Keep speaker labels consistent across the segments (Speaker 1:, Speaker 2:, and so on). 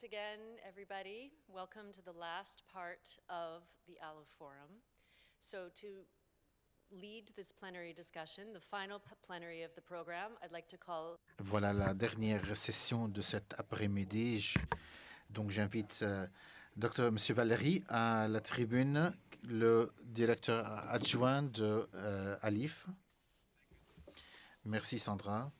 Speaker 1: once again, everybody. Welcome to the last part of the ALO Forum. So to lead this plenary discussion, the final plenary of the program, I'd like to call
Speaker 2: Voilà la dernière session de cet après-midi. Donc j'invite euh, Dr. Monsieur Valéry à la tribune, le directeur adjoint de euh, Alif. Merci Sandra.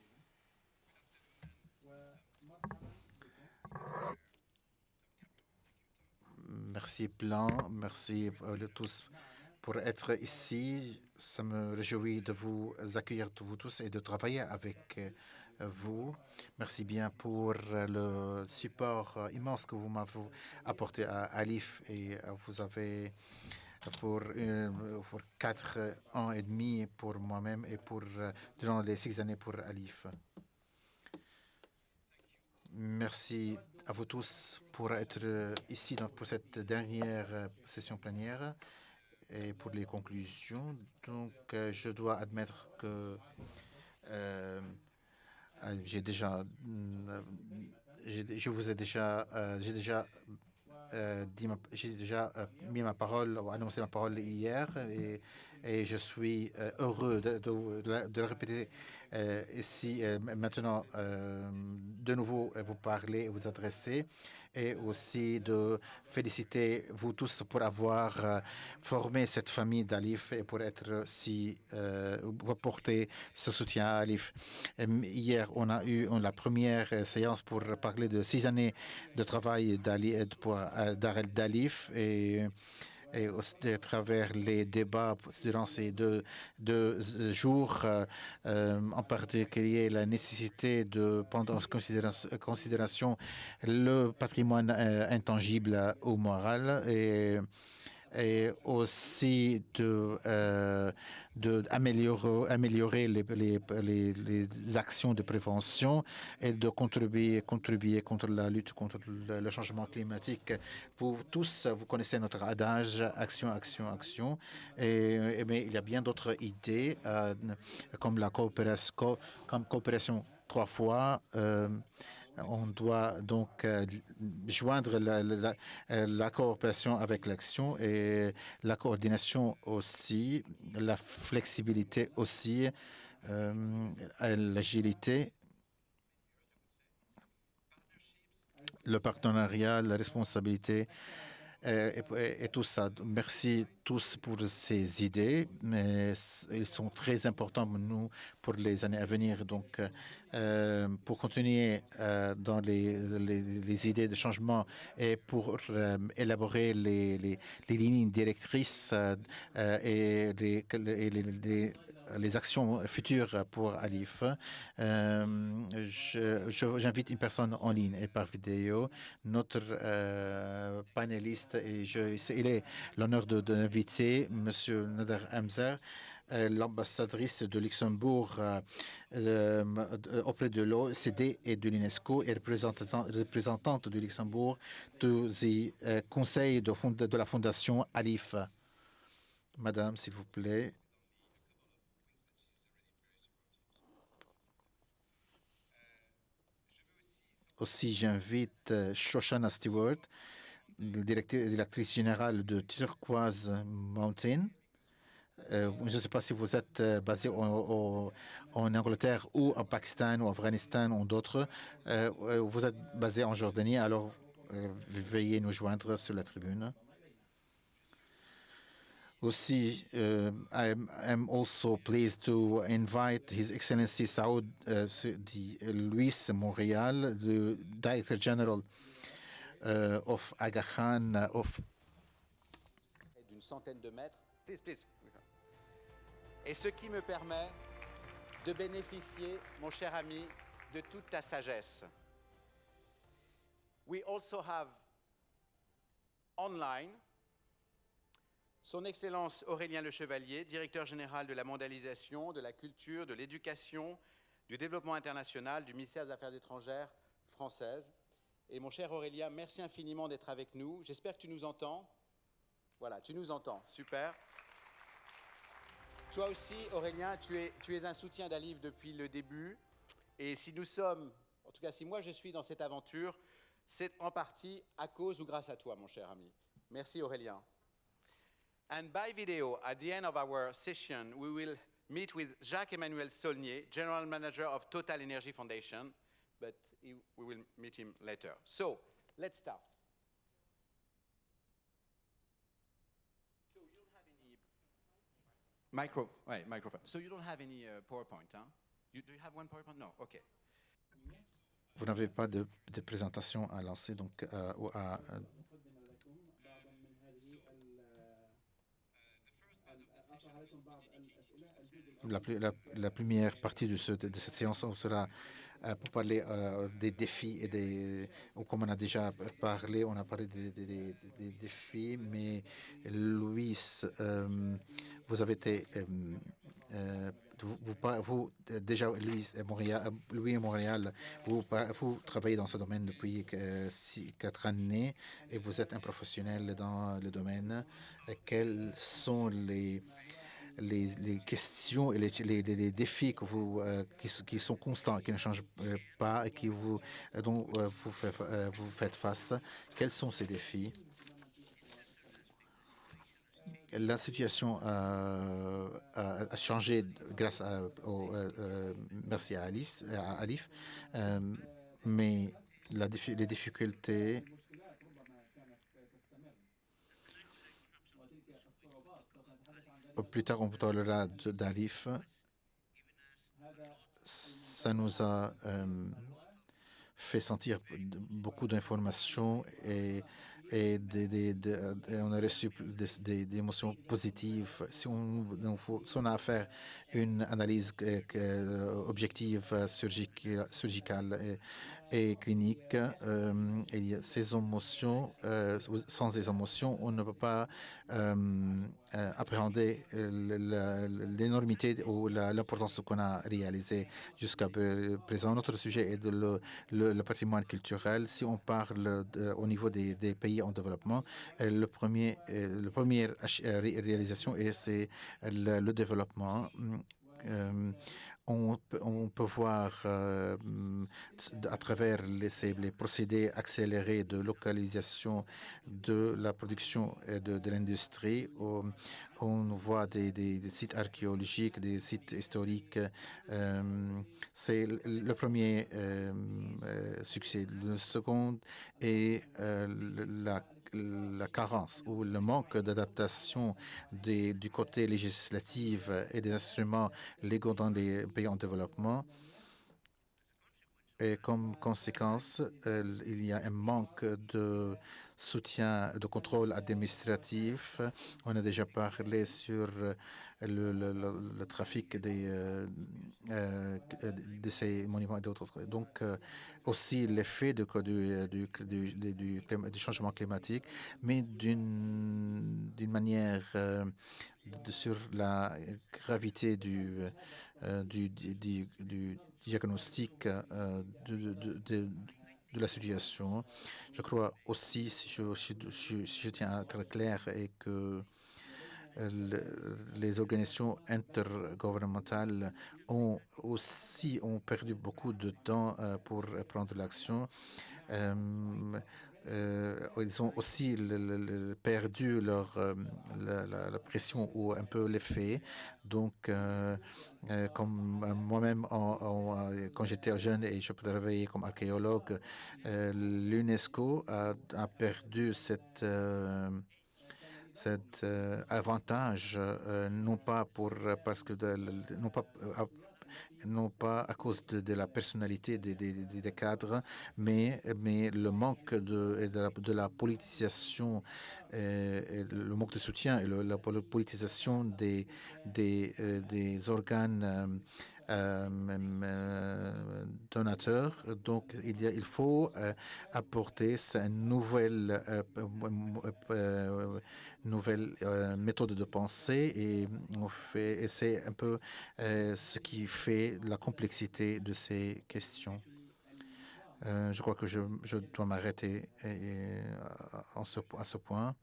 Speaker 2: Merci Plan, merci euh, le tous pour être ici. Ça me réjouit de vous accueillir vous tous et de travailler avec euh, vous. Merci bien pour euh, le support euh, immense que vous m'avez apporté à Alif et euh, vous avez pour, euh, pour quatre ans et demi pour moi-même et pour euh, durant les six années pour Alif. Merci à vous tous pour être euh, ici pour cette dernière euh, session plénière et pour les conclusions. Donc, euh, je dois admettre que j'ai déjà, je vous ai déjà, j'ai déjà euh, j'ai déjà euh, mis ma parole annoncé ma parole hier et, je suis euh, heureux de, de- le répéter ici maintenant de nouveau vous parler et vous adresser et aussi de féliciter vous tous pour avoir euh, formé cette famille d'Alif et pour être si euh, pour apporter ce soutien à Alif. Hier, on a eu euh, la première euh, séance pour parler de six années de travail d'Alif et et à travers les débats durant ces deux, deux euh, jours, euh, euh, en particulier la nécessité de prendre en considération, le patrimoine intangible ou moral et, et aussi de, euh, de améliorer, améliorer les, les, les, actions de prévention et de contribuer, contribuer contre la lutte contre le, changement climatique. Vous tous, vous connaissez notre adage action, action, action. Et, mais il y a bien d'autres idées euh, comme la coopération trois fois. euh, on doit donc euh, joindre euh, la coopération avec l'action et la coordination aussi, la flexibilité aussi, euh, l'agilité, le partenariat, la responsabilité et, et- tout ça. Merci tous pour ces idées, mais ils sont très importants pour nous pour les années à venir. Donc, euh, pour continuer euh, dans les, les- idées de changement et pour euh, élaborer les, les- lignes directrices euh, euh, et les, les- actions futures pour Alif. Euh, J'invite une personne en ligne et par vidéo, notre euh, panéliste, et je, il est l'honneur de- d'inviter M. Nader Hamzer, euh, l'ambassadrice de Luxembourg auprès de l'OCDE et de l'UNESCO et représentant- représentante du Luxembourg du conseil de, de la fondation Alif. Madame, s'il vous plaît. Aussi, j'invite euh, Shoshana Stewart, directrice, générale de Turquoise Mountain. Euh, je ne sais pas si vous êtes euh, basé en Angleterre ou en Pakistan ou en Afghanistan ou d'autres. Euh, vous êtes basé en Jordanie, alors veuillez nous joindre sur la tribune. Aussi, uh, I'm, I'm also pleased to invite His Excellency Saoud uh, Luis Montréal, the Director General uh, of Aga Khan uh, of
Speaker 3: d'une centaine de mètres. Please, please. Et ce qui me permet de bénéficier, mon cher ami, de toute ta sagesse. We also have online Son Excellence Aurélien Le Chevalier, directeur général de la mondialisation, de la culture, de l'éducation, du développement international du ministère des Affaires étrangères française. Et mon cher Aurélien, merci infiniment d'être avec nous. J'espère que tu nous entends. Voilà, tu nous entends. Super. Toi aussi, Aurélien, tu es, tu es un soutien d'Alif depuis le début. Et si nous sommes, en tout cas si moi je suis dans cette aventure, C'est en partie à cause ou grâce à toi, mon cher ami. Merci Aurélien. And by video, at the end of our session, we will meet with Jacques-Emmanuel Saulnier, General Manager of Total Energy Foundation, but he, we will meet him later. So, let's start. So you don't have any micro, right, microphone. So you don't have any uh, PowerPoint, huh? You, do you have one PowerPoint? No, okay.
Speaker 2: Vous n'avez pas de, de présentation à lancer, donc euh, à, la, la- première partie de, ce- de cette séance sera euh, pour parler euh, des défis et des. Comme on a déjà parlé, on a parlé des, défis, mais Louis, euh, vous avez été. vous, déjà, Louis et Montréal, Louis et Montréal, vous, vous travaillez dans ce domaine depuis quatre années et vous êtes un professionnel dans le domaine. Quels sont les, les, questions et les, défis euh, qui, sont constants, qui ne changent euh, pas et qui vous, euh, dont vous, fait- vous faites face Quels sont ces défis? La situation a, changé grâce à, au, merci à Alice, à Alif, mais les difficultés plus tard on parlera d'Alif. Ça nous a euh, fait sentir beaucoup d'informations et, on a reçu des, émotions positives. Si on, si on a à faire une analyse euh, objective, euh, surgica- surgicale et, clinique, euh, il ces émotions, euh, sans ces émotions, on ne peut pas euh, euh, appréhender la- l'énormité ou la- l'importance qu'on a réalisé jusqu'à pr- présent. Notre sujet est le, patrimoine culturel. Si on parle au niveau des, pays en développement, le premier, le première réalisation est c'est le, développement. On, peut- voir euh, à travers les, procédés accélérés de localisation de la production et de, l'industrie. On, voit des, sites archéologiques, des sites historiques. euh, C'est le- premier euh, succès. Le second est la la carence ou le manque d'adaptation du côté législatif et des instruments légaux dans les pays en développement. Et comme conséquence, il y a un manque de soutien, de contrôle administratif. On a déjà parlé sur le, trafic des, euh, euh, de ces monuments et d'autres. Donc, euh, aussi l'effet du, changement climatique, mais d'une manière euh, sur la gravité du diagnostic euh, de, de- de- la situation. Je crois aussi, si je, si je- tiens à être clair, et que euh, le- les organisations intergouvernementales ont aussi ont perdu beaucoup de temps euh, pour prendre l'action. Euh, ils ont aussi perdu leur, euh, la, pression ou un peu l'effet. Donc, euh, comme moi-même, quand j'étais jeune et je travaillais comme archéologue, l'UNESCO a, perdu cet avantage, non pas pour parce que non pas non pas à cause de, de la personnalité des, des- des- cadres, mais, mais le manque de, de, la, de la politisation, euh, et le manque de soutien et le- la pol- politisation des, des, euh, des organes euh, euh, donateurs. Donc, il, faut euh, apporter une nouvelle, méthode de pensée et, c'est un peu euh, ce qui fait la complexité de ces questions. Je crois que je, dois m'arrêter à ce point.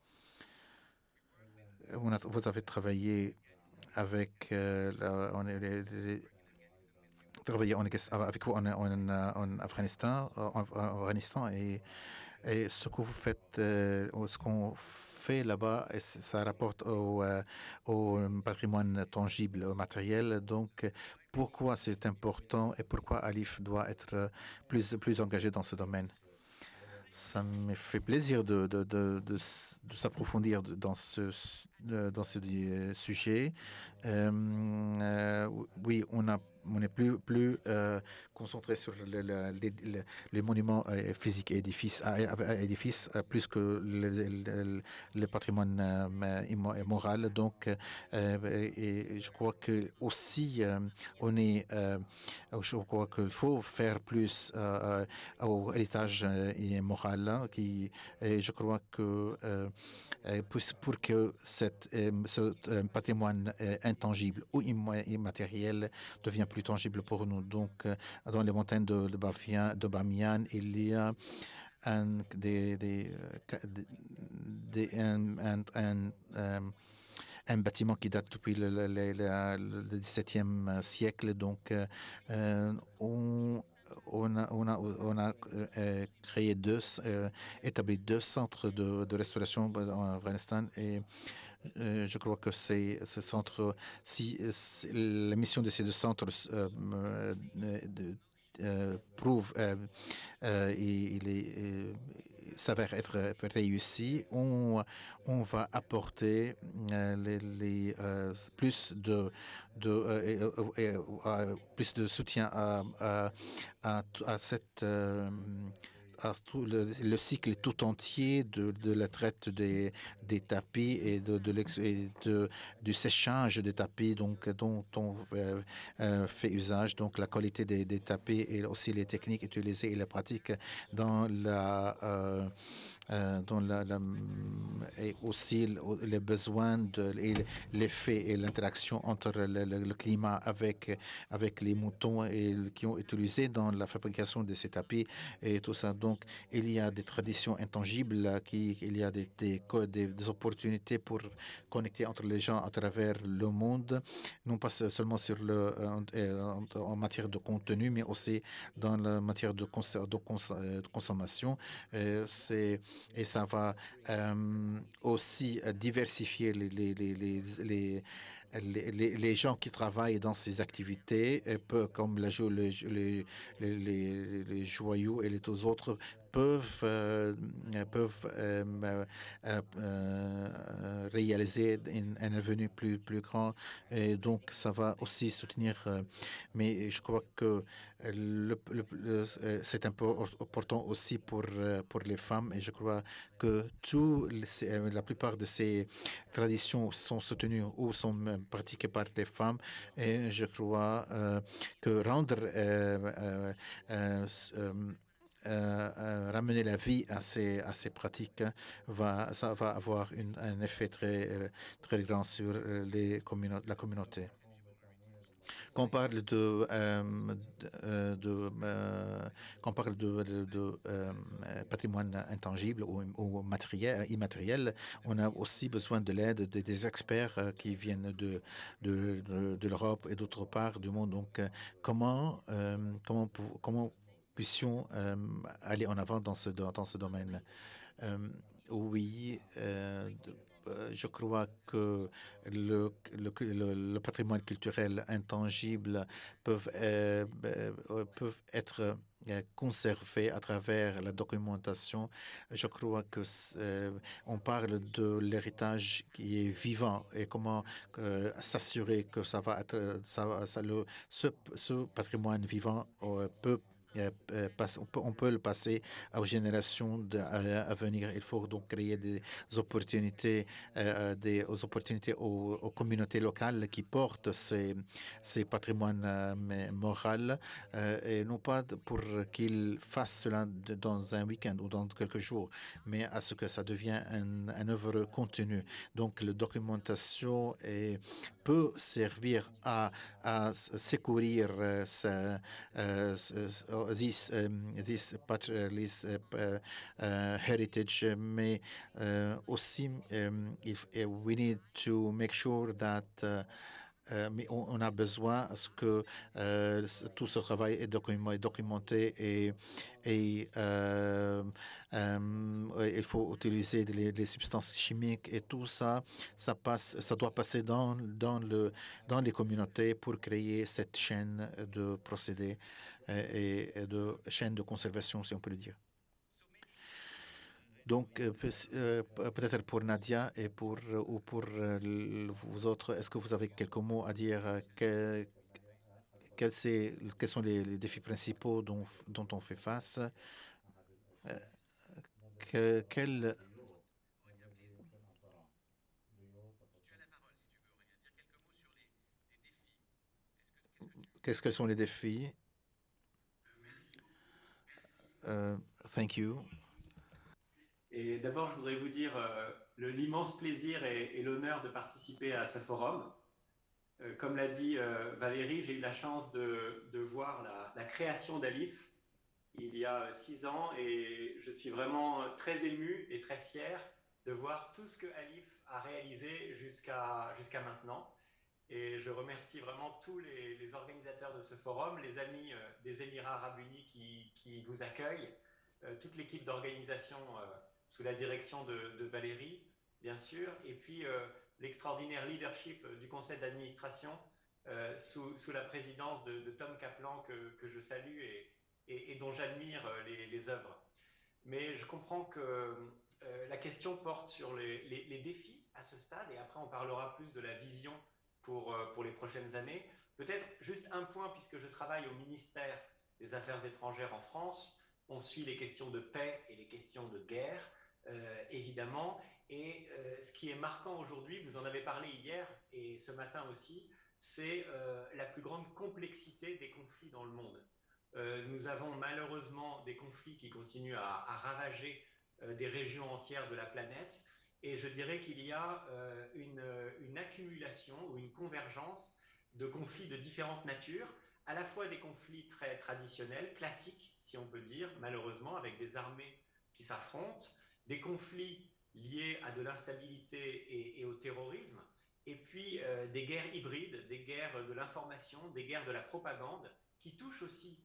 Speaker 2: Vous avez travaillé avec les travailler avec vous en, en, Afghanistan, en, Afghanistan et, et, ce que vous faites, ce qu'on fait là-bas, ça rapporte au, patrimoine tangible, au matériel. Donc, pourquoi c'est important et pourquoi Alif doit être plus, engagé dans ce domaine? Ça me fait plaisir de, de, s'approfondir dans ce, dans ce sujet. Euh, euh, oui, on a on est plus, plus euh, concentré sur le, le, les, monuments euh, physiques et édifices, plus que le, patrimoine euh, moral. Donc, je crois que aussi, on est, je crois qu'il faut faire plus au héritage moral. Hein, qui, et je crois que pour que cette, ce patrimoine intangible ou immatériel devienne plus tangible pour nous. Donc, euh, dans les montagnes de, de, Bamiyan, il y a un, euh, euh, bâtiment qui date depuis le, le, le, le 17e siècle. Donc, euh, on, a, euh, créé deux, euh, établi deux centres de, de, restauration en Afghanistan et euh, je crois que c'est ce centre, si, la mission de ces deux centres euh, de, euh, prouve, il est s'avère être réussi, on, on va apporter les, les plus de, de plus de soutien à, à, à, à cette le, cycle tout entier de, de la traite des, des, tapis et, de, de, du séchage des tapis donc, dont on euh, euh, fait usage. Donc la qualité des, tapis et aussi les techniques utilisées et les pratiques dans la, euh, dans la, et aussi les besoins de l'effet et l'interaction entre le, climat avec avec les moutons et qui ont utilisé dans la fabrication de ces tapis et tout ça. Donc, il y a des traditions intangibles, qui, il y a des, des, opportunités pour connecter entre les gens à travers le monde, non pas seulement sur le, en, en matière de contenu, mais aussi dans la matière de, cons, de, cons, de consommation. Et, ça va euh, aussi diversifier les, les, les les, gens qui travaillent dans ces activités, peu, comme la, les, les joyaux et les autres, peuvent, euh, peuvent euh, euh, réaliser un, revenu plus, plus grand. Et donc, ça va aussi soutenir. Mais je crois que c'est un peu important aussi pour, pour les femmes. Et je crois que tout, la plupart de ces traditions sont soutenues ou sont pratiquées par les femmes. Et je crois que rendre ramener la vie à ces, à ces pratiques va, ça va avoir un effet très, euh, très grand sur les la communauté. Quand on parle de, euh, de, euh, on parle de, euh, patrimoine intangible ou, matériel, immatériel, on a aussi besoin de l'aide de, des experts qui viennent de, de, de, l'Europe et d'autre part du monde. Donc, comment, comment, comment puissions euh, aller en avant dans ce, dans ce domaine. Euh, oui, euh, je crois que le, le, le, patrimoine culturel intangible peuvent, peuvent être conservés à travers la documentation. Je crois que on parle de l'héritage qui est vivant et comment s'assurer que ça va être ça, ça le ce, ce patrimoine vivant peut on peut le passer aux générations à venir. Il faut donc créer des opportunités, euh, des opportunités aux, communautés locales qui portent ces, ces patrimoines moraux et non pas pour qu'ils fassent cela dans un week-end ou dans quelques jours, mais à ce que ça devienne un, un œuvre continue. Donc, la documentation peut servir à, à secourir this um, this patriarchalist uh, uh, heritage may uh, aussi um, if we need to make sure that mais on, on, a besoin à ce que euh, tout ce travail est documenté et, et euh, euh, il faut utiliser les, les, substances chimiques et tout ça, ça passe, ça doit passer dans, dans, le, dans les communautés pour créer cette chaîne de procédés et, de chaîne de conservation, si on peut le dire. Donc, euh, euh, peut-être pour Nadia et pour, euh, ou pour vous autres, est-ce que vous avez quelques mots à dire que, quels, sont les, défis principaux dont, on fait face que sont les défis? Uh, thank you.
Speaker 4: Et d'abord, je voudrais vous dire euh, l'immense plaisir et, l'honneur de participer à ce forum. Euh, comme l'a dit euh, Valérie, j'ai eu la chance de, voir la, création d'Alif il y a six ans et je suis vraiment très ému et très fier de voir tout ce que Alif a réalisé jusqu'à maintenant. Et je remercie vraiment tous les, organisateurs de ce forum, les amis euh, des Émirats arabes unis qui, vous accueillent, euh, toute l'équipe d'organisation euh, sous la direction de, Valérie, bien sûr, et puis l'extraordinaire leadership du conseil d'administration sous, la présidence de, Tom Kaplan que, je salue et, dont j'admire les, œuvres. Mais je comprends que la question porte sur les, défis à ce stade, et après on parlera plus de la vision pour, pour les prochaines années. Peut-être juste un point, puisque je travaille au ministère des Affaires étrangères en France, on suit les questions de paix et les questions de guerre euh, évidemment. Et euh, ce qui est marquant aujourd'hui, vous en avez parlé hier et ce matin aussi, c'est euh, la plus grande complexité des conflits dans le monde. Euh, nous avons malheureusement des conflits qui continuent à, ravager euh, des régions entières de la planète. Et je dirais qu'il y a euh, une, une, accumulation ou une convergence de conflits de différentes natures, à la fois des conflits très traditionnels, classiques, si on peut dire, malheureusement, avec des armées qui s'affrontent, des conflits liés à de l'instabilité et, au terrorisme, et puis euh, des guerres hybrides, des guerres de l'information, des guerres de la propagande, qui touchent aussi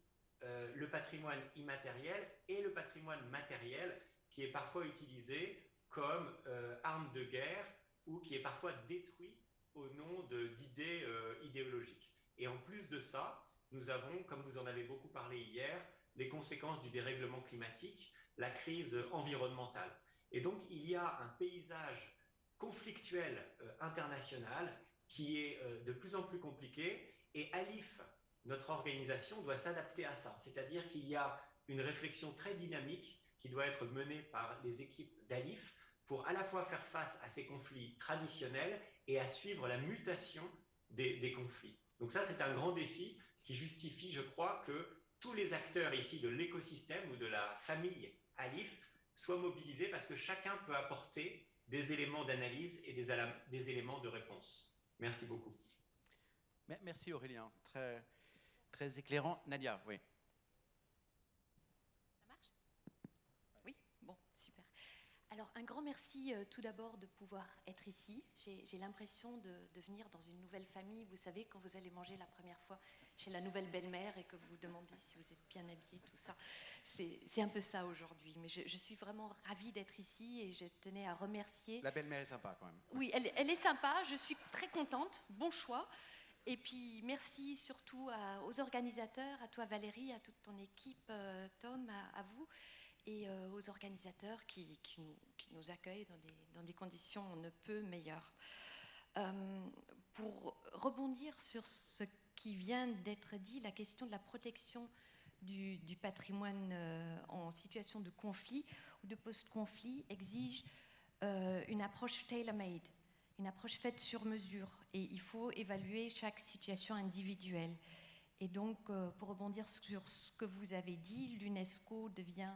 Speaker 4: euh, le patrimoine immatériel et le patrimoine matériel, qui est parfois utilisé comme euh, arme de guerre ou qui est parfois détruit au nom d'idées euh, idéologiques. Et en plus de ça, nous avons, comme vous en avez beaucoup parlé hier, les conséquences du dérèglement climatique, la crise environnementale. Et donc, il y a un paysage conflictuel euh, international qui est de plus en plus compliqué et Alif, notre organisation, doit s'adapter à ça. C'est-à-dire qu'il y a une réflexion très dynamique qui doit être menée par les équipes d'Alif pour à la fois faire face à ces conflits traditionnels et à suivre la mutation des, conflits. Donc ça, c'est un grand défi qui justifie, je crois, que tous les acteurs ici de l'écosystème ou de la famille Alif soient mobilisés parce que chacun peut apporter des éléments d'analyse et des, des, éléments de réponse. Merci beaucoup.
Speaker 3: Merci Aurélien, très, très éclairant. Nadia, oui.
Speaker 5: Ça marche Oui Bon, super. Alors, un grand merci euh, tout d'abord de pouvoir être ici. J'ai l'impression de, de, venir dans une nouvelle famille. Vous savez, quand vous allez manger la première fois chez la nouvelle belle-mère et que vous vous demandez si vous êtes bien habillé, tout ça. C'est un peu ça aujourd'hui. Mais je, je, suis vraiment ravie d'être ici et je tenais à remercier.
Speaker 3: La belle-mère est sympa quand même.
Speaker 5: Oui, elle, elle, est sympa. Je suis très contente. Bon choix. Et puis merci surtout à, aux organisateurs, à toi Valérie, à toute ton équipe, euh, Tom, à, à, vous, et euh, aux organisateurs qui, nous, accueillent dans des, conditions on ne peut meilleures. Euh, pour rebondir sur ce qui vient d'être dit, la question de la protection du, patrimoine euh, en situation de conflit ou de post-conflit exige une approche tailor-made, une approche faite sur mesure. Et il faut évaluer chaque situation individuelle. Et donc, pour rebondir sur ce que vous avez dit, l'UNESCO devient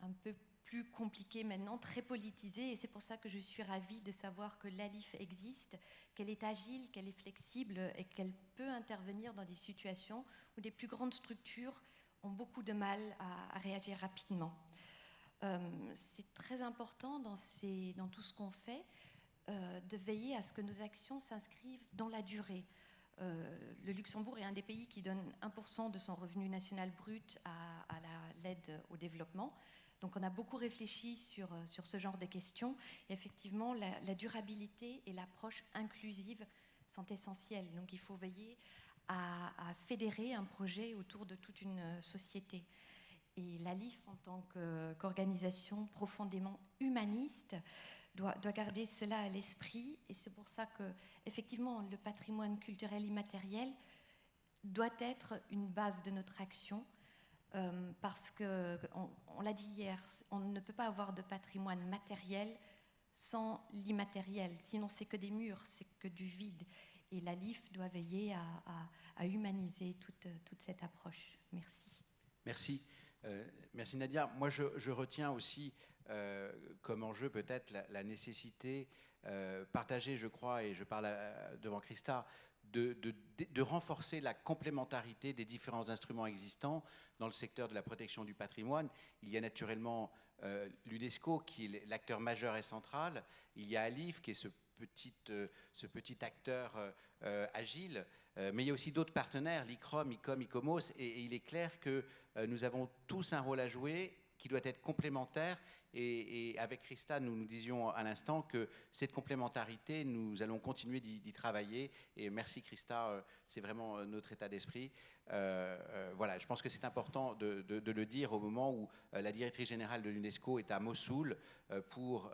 Speaker 5: un peu plus compliqué maintenant, très politisé, et c'est pour ça que je suis ravie de savoir que l'ALIF existe, qu'elle est agile, qu'elle est flexible et qu'elle peut intervenir dans des situations où des plus grandes structures ont beaucoup de mal à, réagir rapidement. Euh, c'est très important dans tout ce qu'on fait euh, de veiller à ce que nos actions s'inscrivent dans la durée. Euh, le Luxembourg est un des pays qui donne 1% de son revenu national brut à, l'aide au développement. Donc on a beaucoup réfléchi sur, euh, sur ce genre de questions. Et effectivement, la, durabilité et l'approche inclusive sont essentielles. Donc il faut veiller à, fédérer un projet autour de toute une société. Et la LIF, en tant qu'organisation profondément humaniste, doit, garder cela à l'esprit. Et c'est pour ça que, effectivement, le patrimoine culturel immatériel doit être une base de notre action. Euh, parce que, on, l'a dit hier, on ne peut pas avoir de patrimoine matériel sans l'immatériel. Sinon, c'est que des murs, c'est que du vide. Et la LIF doit veiller à, humaniser toute, cette approche. Merci.
Speaker 3: Merci. Euh, merci Nadia. Moi, je, retiens aussi euh, comme enjeu peut-être la, nécessité partagée, je crois, et je parle devant Christa, de, renforcer la complémentarité des différents instruments existants dans le secteur de la protection du patrimoine. Il y a naturellement l'UNESCO qui est l'acteur majeur et central. Il y a ALIF qui est ce petit, petit acteur agile. mais il y a aussi d'autres partenaires, l'ICROM, ICOM, ICOMOS, et, il est clair que nous avons tous un rôle à jouer qui doit être complémentaire et, avec Christa, nous nous disions à l'instant que cette complémentarité, nous allons continuer d'y travailler. Et merci Christa, euh, c'est vraiment euh, notre état d'esprit. Euh, voilà, je pense que c'est important de, le dire au moment où la directrice générale de l'UNESCO est à Mossoul pour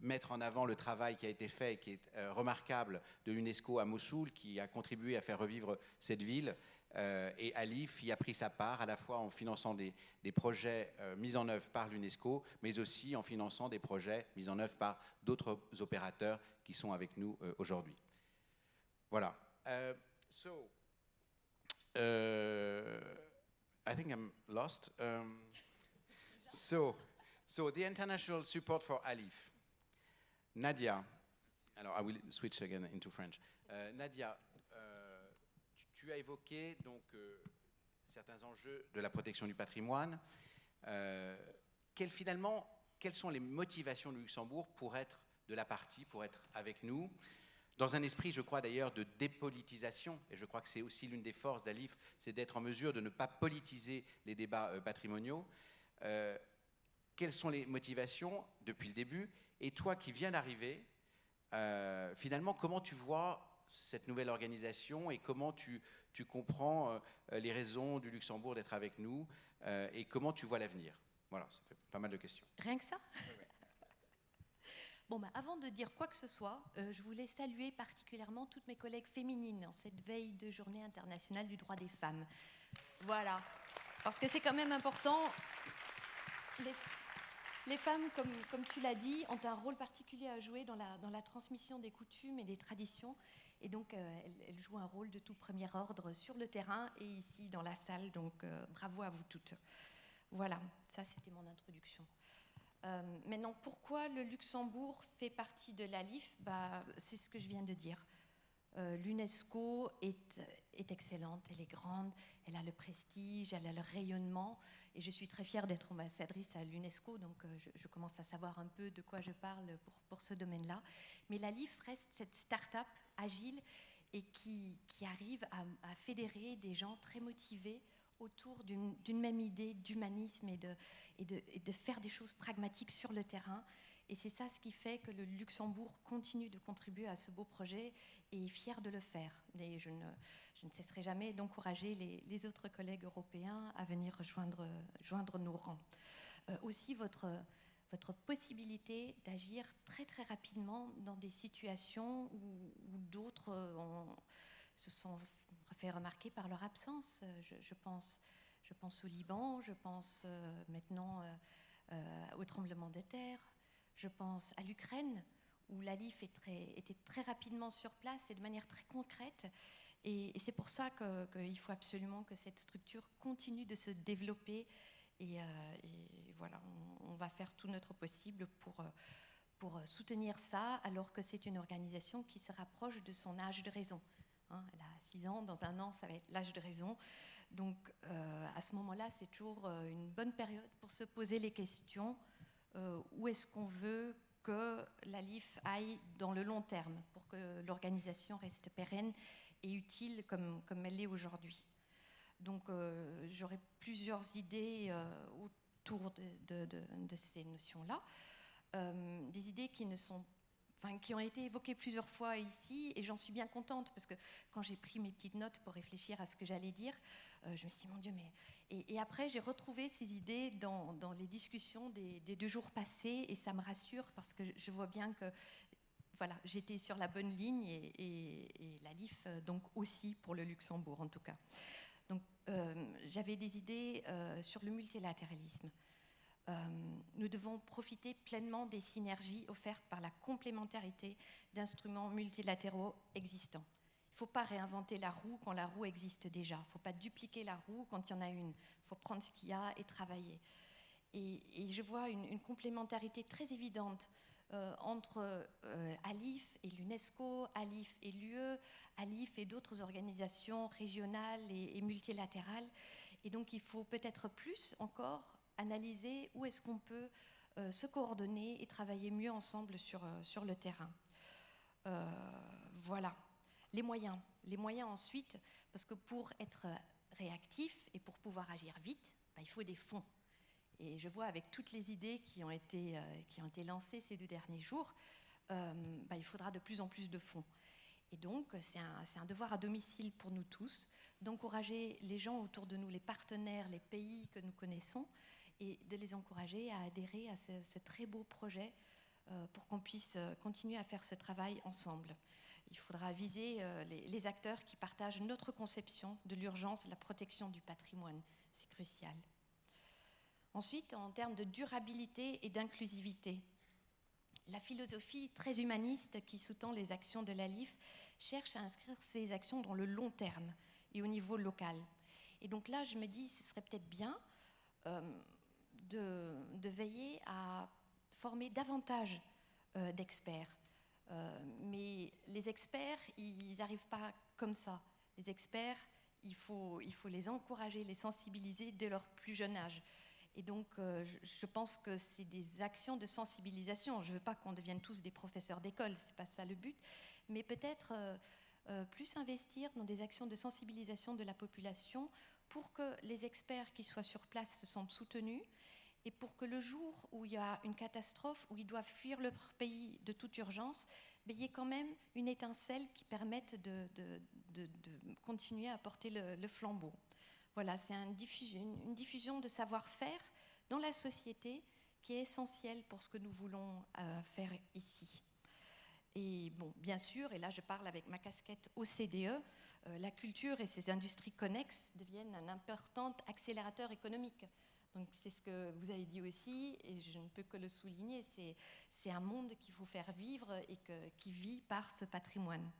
Speaker 3: mettre en avant le travail qui a été fait, qui est remarquable de l'UNESCO à Mossoul, qui a contribué à faire revivre cette ville. Euh, et Alif y a pris sa part à la fois en finançant des, projets euh, mis en œuvre par l'UNESCO, mais aussi en finançant des projets mis en œuvre par d'autres opérateurs qui sont avec nous euh, aujourd'hui. Voilà. so, I think I'm lost. Um, so, so the international support for Alif. Nadia, alors I will switch again into French. Nadia, tu as évoqué donc, euh, certains enjeux de la protection du patrimoine. Euh, finalement, quelles sont les motivations du Luxembourg pour être de la partie, pour être avec nous? Dans un esprit, je crois d'ailleurs, de dépolitisation, et je crois que c'est aussi l'une des forces d'Alif, c'est d'être en mesure de ne pas politiser les débats euh, patrimoniaux. quelles sont les motivations depuis le début? Et toi qui viens d'arriver, finalement, comment tu vois cette nouvelle organisation et comment tu, tu comprends euh, les raisons du Luxembourg d'être avec nous euh, et comment tu vois l'avenir. Voilà, ça fait pas mal de questions.
Speaker 5: Rien que ça? Bon, bah, avant de dire quoi que ce soit, euh, je voulais saluer particulièrement toutes mes collègues féminines en cette veille de journée internationale du droit des femmes. Voilà, parce que c'est quand même important. Les, les femmes, comme, comme tu l'as dit, ont un rôle particulier à jouer dans la, dans la transmission des coutumes et des traditions. Et donc, euh, elle, joue un rôle de tout premier ordre sur le terrain et ici dans la salle. Donc, euh, bravo à vous toutes. Voilà, ça c'était mon introduction. Euh, maintenant, pourquoi le Luxembourg fait partie de l'ALIF bah, C'est ce que je viens de dire. L'UNESCO est, excellente, elle est grande, elle a le prestige, elle a le rayonnement. Et je suis très fière d'être ambassadrice à l'UNESCO, donc euh, je, commence à savoir un peu de quoi je parle pour, pour ce domaine-là. Mais la LIF reste cette start-up agile et qui, qui arrive à, fédérer des gens très motivés autour d'une même idée d'humanisme et de, et, de, et de faire des choses pragmatiques sur le terrain. Et c'est ça ce qui fait que le Luxembourg continue de contribuer à ce beau projet et est fier de le faire. Et je ne, cesserai jamais d'encourager les, autres collègues européens à venir rejoindre joindre nos rangs. Euh, aussi, votre, possibilité d'agir très très rapidement dans des situations où, d'autres se sont fait remarquer par leur absence. Euh, je, pense, au Liban, je pense euh, maintenant au tremblement de terre, je pense à l'Ukraine, où l'ALIF était très rapidement sur place et de manière très concrète. Et, c'est pour ça qu'il faut absolument que cette structure continue de se développer. Et, euh, voilà, on, va faire tout notre possible pour, euh, pour soutenir ça, alors que c'est une organisation qui se rapproche de son âge de raison. Hein. elle a 6 ans, dans un an, ça va être l'âge de raison. Donc euh, à ce moment-là, c'est toujours une bonne période pour se poser les questions. Où est-ce qu'on veut que la l'ALIF aille dans le long terme, pour que l'organisation reste pérenne et utile comme, comme elle l'est aujourd'hui. Donc euh, j'aurai plusieurs idées euh, autour de, ces notions-là. des idées qui ne sont qui ont été évoquées plusieurs fois ici, et j'en suis bien contente, parce que quand j'ai pris mes petites notes pour réfléchir à ce que j'allais dire, euh, je me suis dit, mon Dieu, mais... Et, après, j'ai retrouvé ces idées dans, les discussions des, deux jours passés, et ça me rassure, parce que je vois bien que voilà, j'étais sur la bonne ligne, et, la LIF, euh, donc aussi pour le Luxembourg, en tout cas. Donc, euh, j'avais des idées sur le multilatéralisme. Euh, nous devons profiter pleinement des synergies offertes par la complémentarité d'instruments multilatéraux existants. Il ne faut pas réinventer la roue quand la roue existe déjà. Il ne faut pas dupliquer la roue quand il y en a une. Il faut prendre ce qu'il y a et travailler. Et, je vois une, complémentarité très évidente euh, entre euh, ALIF et l'UNESCO, ALIF et l'UE, ALIF et d'autres organisations régionales et, et multilatérales. Et donc il faut peut-être plus encore analyser où est-ce qu'on peut euh, se coordonner et travailler mieux ensemble sur, euh, sur le terrain. Euh, voilà. Les moyens. Les moyens ensuite, parce que pour être réactif et pour pouvoir agir vite, bah, il faut des fonds. Et je vois avec toutes les idées qui ont été, qui ont été lancées ces deux derniers jours, bah, il faudra de plus en plus de fonds. Et donc, c'est un, un, devoir à domicile pour nous tous d'encourager les gens autour de nous, les partenaires, les pays que nous connaissons, et de les encourager à adhérer à ce, très beau projet euh, pour qu'on puisse euh, continuer à faire ce travail ensemble. Il faudra viser euh, les, acteurs qui partagent notre conception de l'urgence la protection du patrimoine. C'est crucial. Ensuite, en termes de durabilité et d'inclusivité, la philosophie très humaniste qui sous-tend les actions de l'ALIF cherche à inscrire ces actions dans le long terme et au niveau local. Et donc là, je me dis, ce serait peut-être bien de, veiller à former davantage euh, d'experts. Euh, mais les experts, ils n'arrivent pas comme ça. Les experts, il faut, il faut les encourager, les sensibiliser dès leur plus jeune âge. Et donc, euh, je pense que c'est des actions de sensibilisation. Je ne veux pas qu'on devienne tous des professeurs d'école, ce n'est pas ça le but, mais peut-être plus investir dans des actions de sensibilisation de la population pour que les experts qui soient sur place se sentent soutenus et pour que le jour où il y a une catastrophe, où ils doivent fuir leur pays de toute urgence, il y ait quand même une étincelle qui permette de, continuer à porter le, flambeau. Voilà, c'est une diffusion, de savoir-faire dans la société qui est essentielle pour ce que nous voulons euh, faire ici. Et bon, bien sûr, et là je parle avec ma casquette OCDE, euh, la culture et ses industries connexes deviennent un important accélérateur économique. Donc c'est ce que vous avez dit aussi, et je ne peux que le souligner, c'est un monde qu'il faut faire vivre et qui vit par ce patrimoine.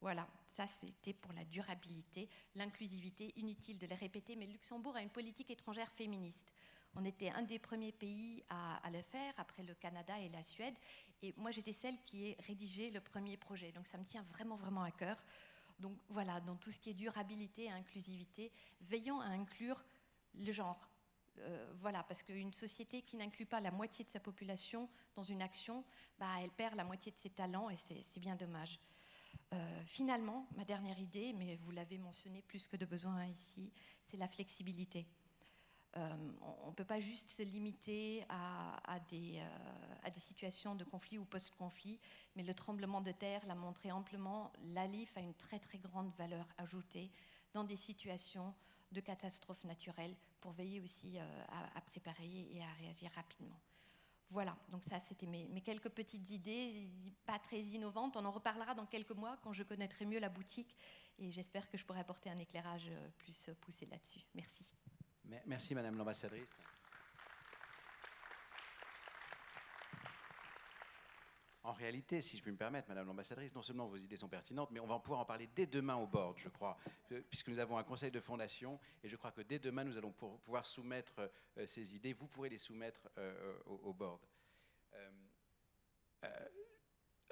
Speaker 5: Voilà, ça c'était pour la durabilité, l'inclusivité, inutile de les répéter, mais Luxembourg a une politique étrangère féministe. On était un des premiers pays à, le faire, après le Canada et la Suède, et moi j'étais celle qui ait rédigé le premier projet, donc ça me tient vraiment vraiment à cœur. Donc voilà, dans tout ce qui est durabilité et inclusivité, veillons à inclure le genre, euh, voilà, parce qu'une société qui n'inclut pas la moitié de sa population dans une action, bah, elle perd la moitié de ses talents et c'est bien dommage. Euh, finalement, ma dernière idée, mais vous l'avez mentionné plus que de besoin ici, c'est la flexibilité. Euh, on ne peut pas juste se limiter à, des, situations de conflit ou post-conflit, mais le tremblement de terre l'a montré amplement, l'ALIF a une très très grande valeur ajoutée dans des situations de catastrophes naturelles pour veiller aussi euh, à, préparer et à réagir rapidement. Voilà, donc ça c'était mes, quelques petites idées, pas très innovantes. On en reparlera dans quelques mois quand je connaîtrai mieux la boutique et j'espère que je pourrai apporter un éclairage euh, plus poussé là-dessus. Merci.
Speaker 3: Merci Madame l'ambassadrice. En réalité, si je puis me permettre, Madame l'ambassadrice, non seulement vos idées sont pertinentes, mais on va pouvoir en parler dès demain au board, je crois, euh, puisque nous avons un conseil de fondation, et je crois que dès demain, nous allons pouvoir soumettre euh, ces idées. Vous pourrez les soumettre euh, au, board.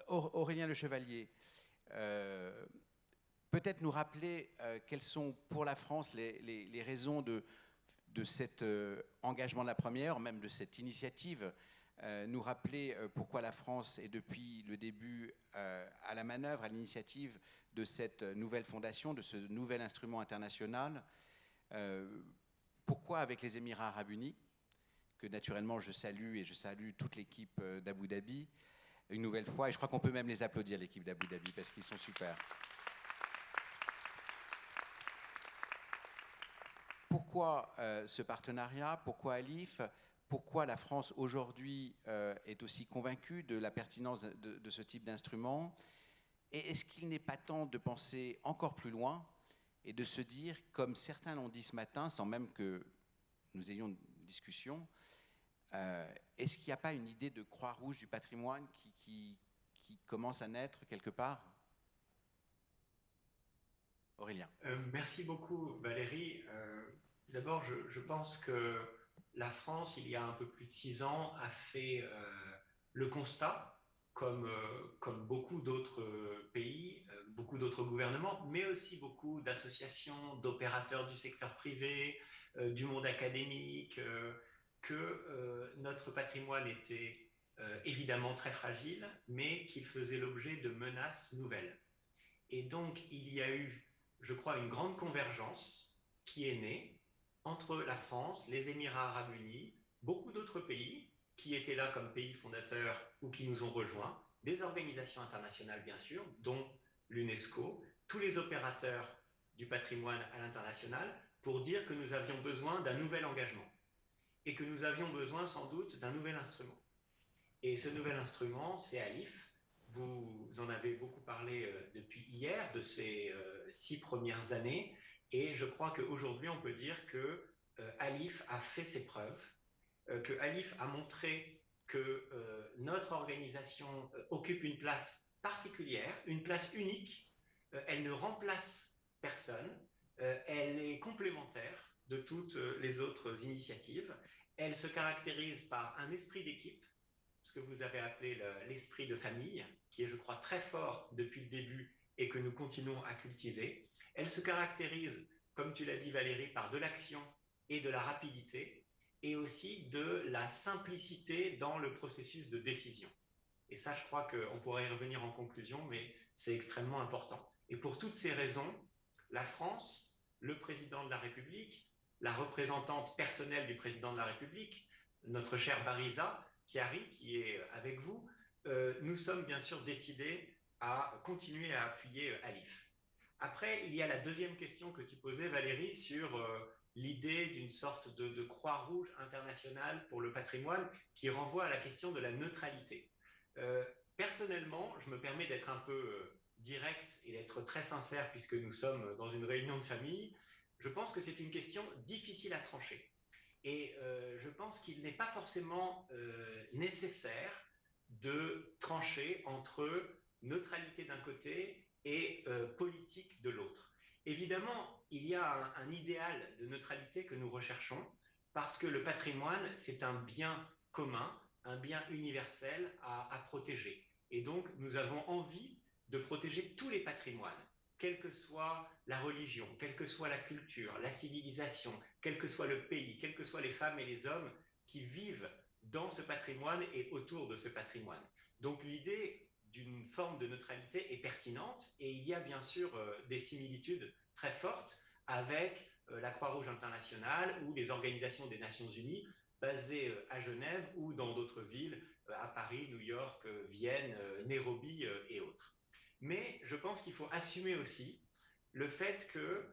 Speaker 3: Aurélien Le Chevalier, peut-être nous rappeler quelles sont pour la France les, raisons de, de cet engagement de la première, même de cette initiative euh, nous rappeler euh, pourquoi la France est depuis le début euh, à la manœuvre, à l'initiative de cette nouvelle fondation, de ce nouvel instrument international. pourquoi avec les Émirats arabes unis, que naturellement je salue et je salue toute l'équipe d'Abu Dhabi, une nouvelle fois, et je crois qu'on peut même les applaudir, l'équipe d'Abu Dhabi, parce qu'ils sont super. Pourquoi ce partenariat? Pourquoi Alif? Pourquoi la France aujourd'hui euh, est aussi convaincue de la pertinence de, ce type d'instrument Et est-ce qu'il n'est pas temps de penser encore plus loin et de se dire, comme certains l'ont dit ce matin, sans même que nous ayons une discussion, euh, est-ce qu'il n'y a pas une idée de croix rouge du patrimoine qui, commence à naître quelque part? Aurélien.
Speaker 4: Euh, merci beaucoup Valérie. D'abord, je, je, pense que la France, il y a un peu plus de six ans, a fait euh, le constat, comme, euh, beaucoup d'autres pays, euh, beaucoup d'autres gouvernements, mais aussi beaucoup d'associations, d'opérateurs du secteur privé, du monde académique, que notre patrimoine était évidemment très fragile, mais qu'il faisait l'objet de menaces nouvelles. Et donc, il y a eu, je crois, une grande convergence qui est née entre la France, les Émirats arabes unis, beaucoup d'autres pays qui étaient là comme pays fondateurs ou qui nous ont rejoints, des organisations internationales bien sûr, dont l'UNESCO, tous les opérateurs du patrimoine à l'international, pour dire que nous avions besoin d'un nouvel engagement et que nous avions besoin sans doute d'un nouvel instrument. Et ce nouvel instrument, c'est ALIF. Vous en avez beaucoup parlé euh, depuis hier, de ces euh, six premières années. Et je crois qu'aujourd'hui, on peut dire que euh, Alif a fait ses preuves, euh, que Alif a montré que euh, notre organisation occupe une place particulière, une place unique. elle ne remplace personne, elle est complémentaire de toutes les autres initiatives. Elle se caractérise par un esprit d'équipe, ce que vous avez appelé l'esprit de famille, qui est, je crois, très fort depuis le début et que nous continuons à cultiver. Elle se caractérise, comme tu l'as dit Valérie, par de l'action et de la rapidité, et aussi de la simplicité dans le processus de décision. Et ça, je crois qu'on pourrait y revenir en conclusion, mais c'est extrêmement important. Et pour toutes ces raisons, la France, le président de la République, la représentante personnelle du président de la République, notre cher Bariza Chiari, qui est avec vous, euh, nous sommes bien sûr décidés à continuer à appuyer euh, Alif. Après, il y a la deuxième question que tu posais, Valérie, sur euh, l'idée d'une sorte de, croix rouge internationale pour le patrimoine qui renvoie à la question de la neutralité. Euh, personnellement, je me permets d'être un peu direct et d'être très sincère puisque nous sommes dans une réunion de famille. Je pense que c'est une question difficile à trancher. Et je pense qu'il n'est pas forcément nécessaire de trancher entre neutralité d'un côté et euh, politique de l'autre. Évidemment, il y a un, idéal de neutralité que nous recherchons parce que le patrimoine, c'est un bien commun, un bien universel à, à protéger. Et donc, nous avons envie de protéger tous les patrimoines, quelle que soit la religion, quelle que soit la culture, la civilisation, quel que soit le pays, quelles que soient les femmes et les hommes qui vivent dans ce patrimoine et autour de ce patrimoine. Donc l'idée d'une forme de neutralité est pertinente et il y a bien sûr euh, des similitudes très fortes avec euh, la Croix-Rouge internationale ou les organisations des Nations Unies basées euh, à Genève ou dans d'autres villes, à Paris, New York, Vienne, Nairobi et autres. Mais je pense qu'il faut assumer aussi le fait que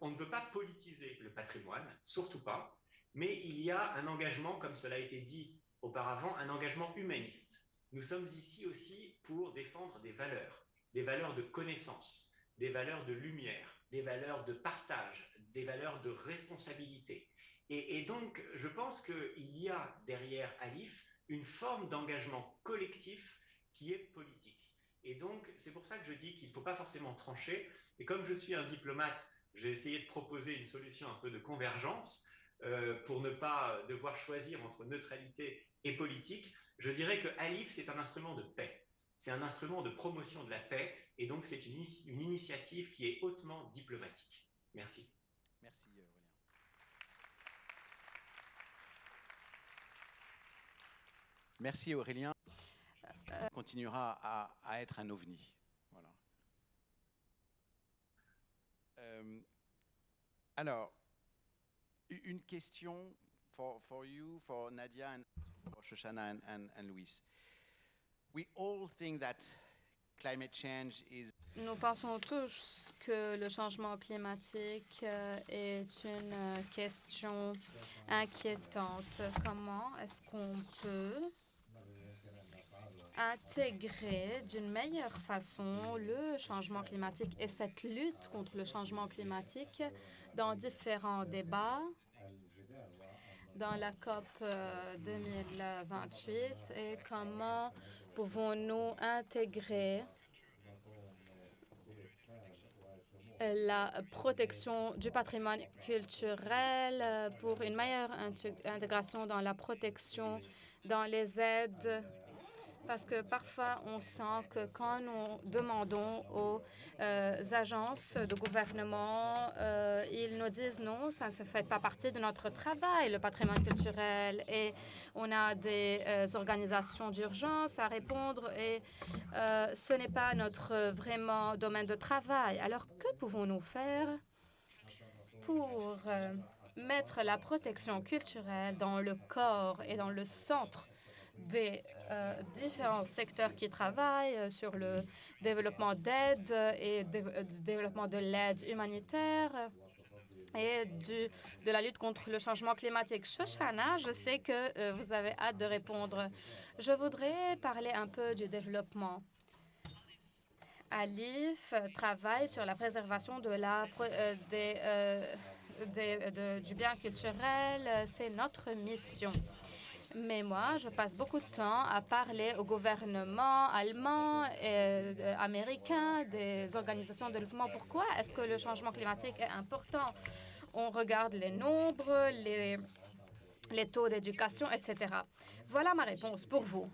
Speaker 4: on ne veut pas politiser le patrimoine, surtout pas, mais il y a un engagement, comme cela a été dit auparavant, un engagement humaniste nous sommes ici aussi pour défendre des valeurs, des valeurs de connaissance, des valeurs de lumière, des valeurs de partage, des valeurs de responsabilité. Et, donc, je pense qu'il y a derrière Alif une forme d'engagement collectif qui est politique. Et donc, c'est pour ça que je dis qu'il ne faut pas forcément trancher. Et comme je suis un diplomate, j'ai essayé de proposer une solution un peu de convergence euh, pour ne pas devoir choisir entre neutralité et politique je dirais que Alif, c'est un instrument de paix. C'est un instrument de promotion de la paix, et donc c'est une, initiative qui est hautement diplomatique. Merci.
Speaker 3: Merci, Aurélien. Merci Aurélien. continuera à, être un ovni. Euh, alors, une question for, for you, for Nadia, and for Shoshana and, and Luis. We all think that climate change is
Speaker 6: Nous pensons tous que le changement climatique euh, est une euh, question inquiétante. Comment est-ce qu'on peut intégrer d'une meilleure façon le changement climatique et cette lutte contre le changement climatique dans différents débats? Dans la COP 2028 euh, et comment pouvons-nous intégrer la protection du patrimoine culturel pour une meilleure intégration dans la protection dans les aides parce que parfois on sent que quand nous demandons aux euh, agences de gouvernement, euh, ils nous disent non, ça ne fait pas partie de notre travail, le patrimoine culturel, et on a des euh, organisations d'urgence à répondre, et ce n'est pas notre vraiment domaine de travail. Alors que pouvons-nous faire pour mettre la protection culturelle dans le corps et dans le centre des euh, différents secteurs qui travaillent euh, sur le développement d'aide et euh, développement de l'aide humanitaire et du, de la lutte contre le changement climatique. Shoshana, je sais que vous avez hâte de répondre. Je voudrais parler un peu du développement. Alif travaille sur la préservation de la, des, des, du bien culturel. C'est notre mission. Mais moi, je passe beaucoup de temps à parler au gouvernement allemand et euh, américain, des organisations de développement. Pourquoi est-ce que le changement climatique est important? On regarde les nombres, les, taux d'éducation, etc. Voilà ma réponse pour vous.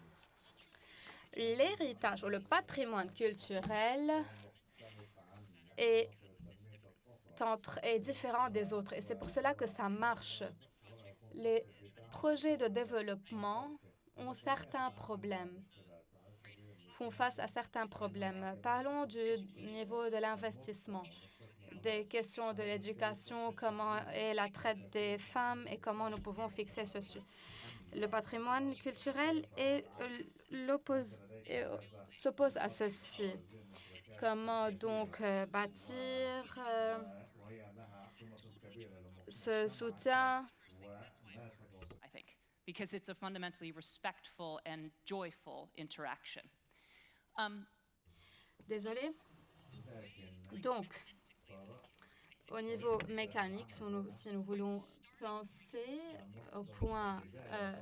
Speaker 6: L'héritage ou le patrimoine culturel est, différent des autres et c'est pour cela que ça marche. Projets de développement ont certains problèmes, font face à certains problèmes. Parlons du niveau de l'investissement, des questions de l'éducation, comment est la traite des femmes et comment nous pouvons fixer ceci. Le patrimoine culturel s'oppose à ceci. Comment donc euh, bâtir euh, ce soutien
Speaker 7: because it's a fundamentally respectful and joyful interaction. Um,
Speaker 6: Désolée. Donc, au niveau mécanique, si nous, si nous voulons penser au point euh,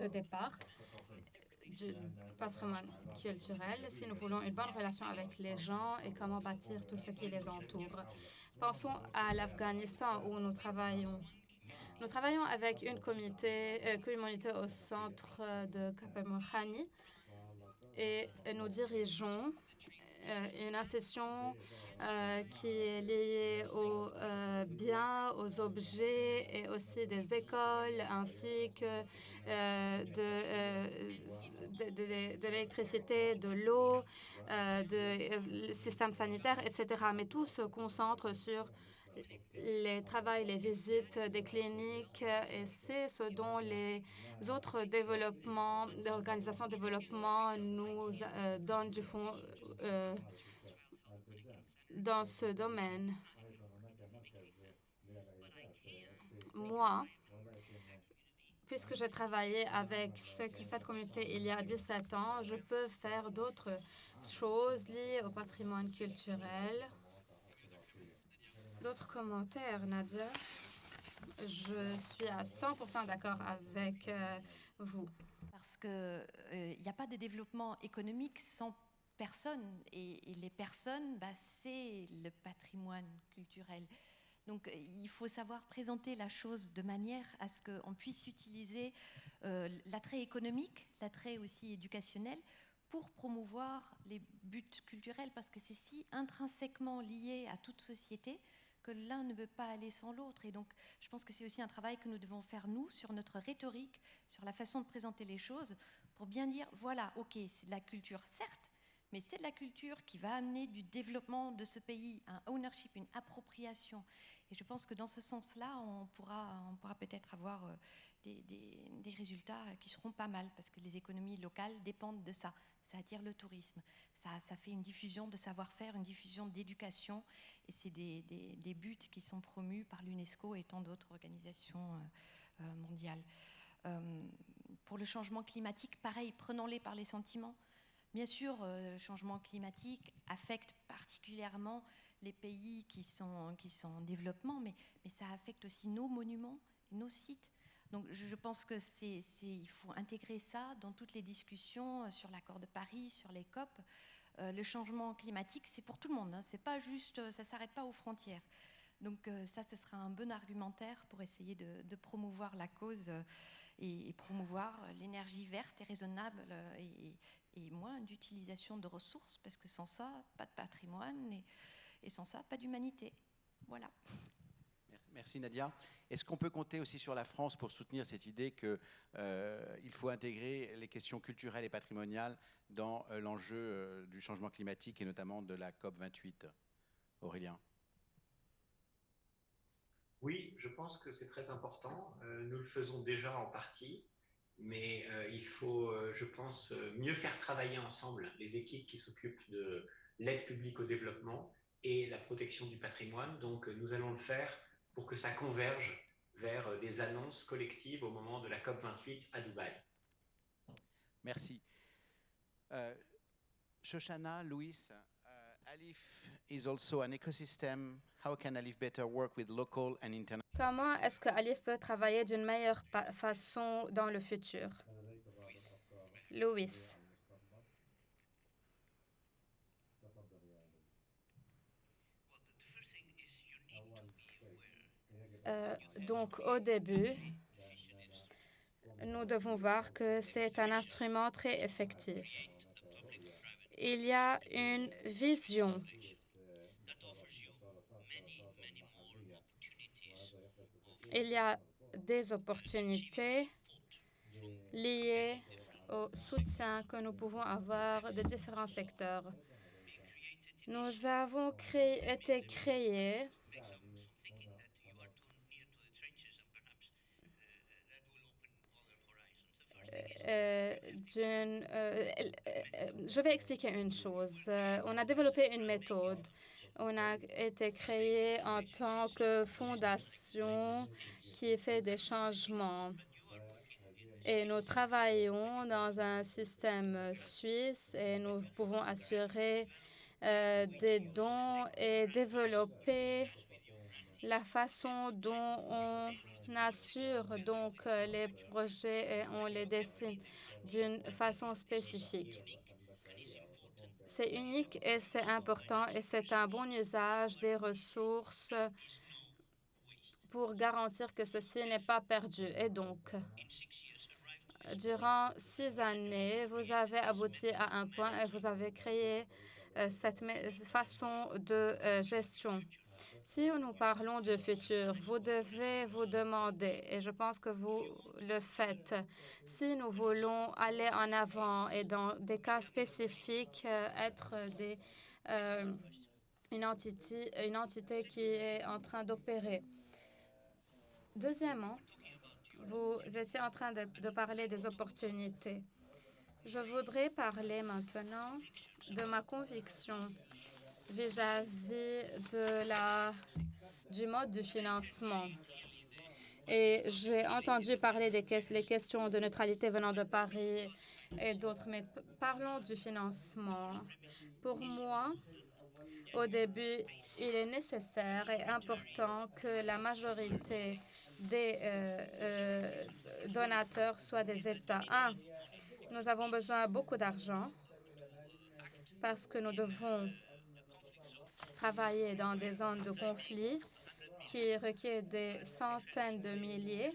Speaker 6: de départ du patrimoine culturel, si nous voulons une bonne relation avec les gens et comment bâtir tout ce qui les entoure. Pensons à l'Afghanistan où nous travaillons nous travaillons avec une euh, communauté au centre de Kapamorhani et nous dirigeons euh, une euh, qui est liée aux biens, aux objets et aussi des écoles ainsi que de, l'électricité, de l'eau, de systèmes sanitaires, etc. Mais tout se concentre sur les travaux, les visites des cliniques, et c'est ce dont les autres développements, organisations de développement nous euh, donnent du fond euh, dans ce domaine. Moi, puisque j'ai travaillé avec cette communauté il y a 17 ans, je peux faire d'autres choses liées au patrimoine culturel D'autres commentaires, Nadia? Je suis à 100% d'accord avec euh, vous.
Speaker 5: Parce qu'il n'y euh, a pas de développement économique sans personnes. Et, les personnes, bah, c'est le patrimoine culturel. Donc, il faut savoir présenter la chose de manière à ce qu'on puisse utiliser euh, l'attrait économique, l'attrait aussi éducationnel, pour promouvoir les buts culturels, parce que c'est si intrinsèquement lié à toute société que l'un ne peut pas aller sans l'autre. Et donc, je pense que c'est aussi un travail que nous devons faire, nous, sur notre rhétorique, sur la façon de présenter les choses, pour bien dire, voilà, ok, c'est de la culture, certes, mais c'est de la culture qui va amener du développement de ce pays, un ownership, une appropriation. Et je pense que dans ce sens-là, on pourra, on pourra peut-être avoir euh, des, des, des, résultats qui seront pas mal, parce que les économies locales dépendent de ça. Ça attire le tourisme, ça, fait une diffusion de savoir-faire, une diffusion d'éducation, et c'est des, buts qui sont promus par l'UNESCO et tant d'autres organisations euh, euh, mondiales. Euh, pour le changement climatique, pareil, prenons-les par les sentiments. Bien sûr, le changement climatique affecte particulièrement les pays qui sont, en développement, mais ça affecte aussi nos monuments, nos sites. Donc je pense que c'est, faut intégrer ça dans toutes les discussions euh, sur l'accord de Paris, sur les COP. Euh, le changement climatique, c'est pour tout le monde. Hein. C'est pas juste, ça s'arrête pas aux frontières. Donc euh, ça, ce sera un bon argumentaire pour essayer de, promouvoir la cause euh, et, promouvoir l'énergie verte et raisonnable euh, et, moins d'utilisation de ressources, parce que sans ça, pas de patrimoine et sans ça, pas d'humanité. Voilà.
Speaker 3: Merci Nadia. Est-ce qu'on peut compter aussi sur la France pour soutenir cette idée qu'il euh, faut intégrer les questions culturelles et patrimoniales dans euh, l'enjeu euh, du changement climatique et notamment de la COP 28 Aurélien
Speaker 4: Oui, je pense que c'est très important. Nous le faisons déjà en partie, mais il faut, je pense, mieux faire travailler ensemble les équipes qui s'occupent de l'aide publique au développement et la protection du patrimoine. Donc, nous allons le faire pour que ça converge vers des annonces collectives au moment de la COP28 à Dubaï.
Speaker 3: Merci. Euh, Shoshana, Louis, Alif is also an ecosystem. How can Alif better work with local and international?
Speaker 6: Comment est-ce que Alif peut travailler d'une meilleure façon dans le futur? Louis. Donc, au début, nous devons voir que c'est un instrument très effectif il y a une vision. Il y a des opportunités liées au soutien que nous pouvons avoir de différents secteurs. Nous avons été créés Euh, d'une... Euh, euh, je vais expliquer une chose. on a développé une méthode. On a été créé en tant que fondation qui fait des changements. Et nous travaillons dans un système suisse et nous pouvons assurer euh, des dons et développer la façon dont on on assure donc euh, les projets et on les dessine d'une façon spécifique. C'est unique et c'est important et c'est un bon usage des ressources pour garantir que ceci n'est pas perdu. Et donc, durant six années, vous avez abouti à un point et vous avez créé euh, cette façon de euh, gestion. Si nous parlons du futur, vous devez vous demander, et je pense que vous le faites, si nous voulons aller en avant et dans des cas spécifiques, euh, être des, euh, une, entité, une entité qui est en train d'opérer. Deuxièmement, vous étiez en train de, de parler des opportunités. Je voudrais parler maintenant de ma conviction vis-à-vis de du mode de financement. Et j'ai entendu parler des questions de neutralité venant de Paris et d'autres, mais parlons du financement. Pour moi, au début, il est nécessaire et important que la majorité des euh, euh, donateurs soient des États. Un, nous avons besoin de beaucoup d'argent parce que nous devons travailler dans des zones de conflit qui requièrent des centaines de milliers.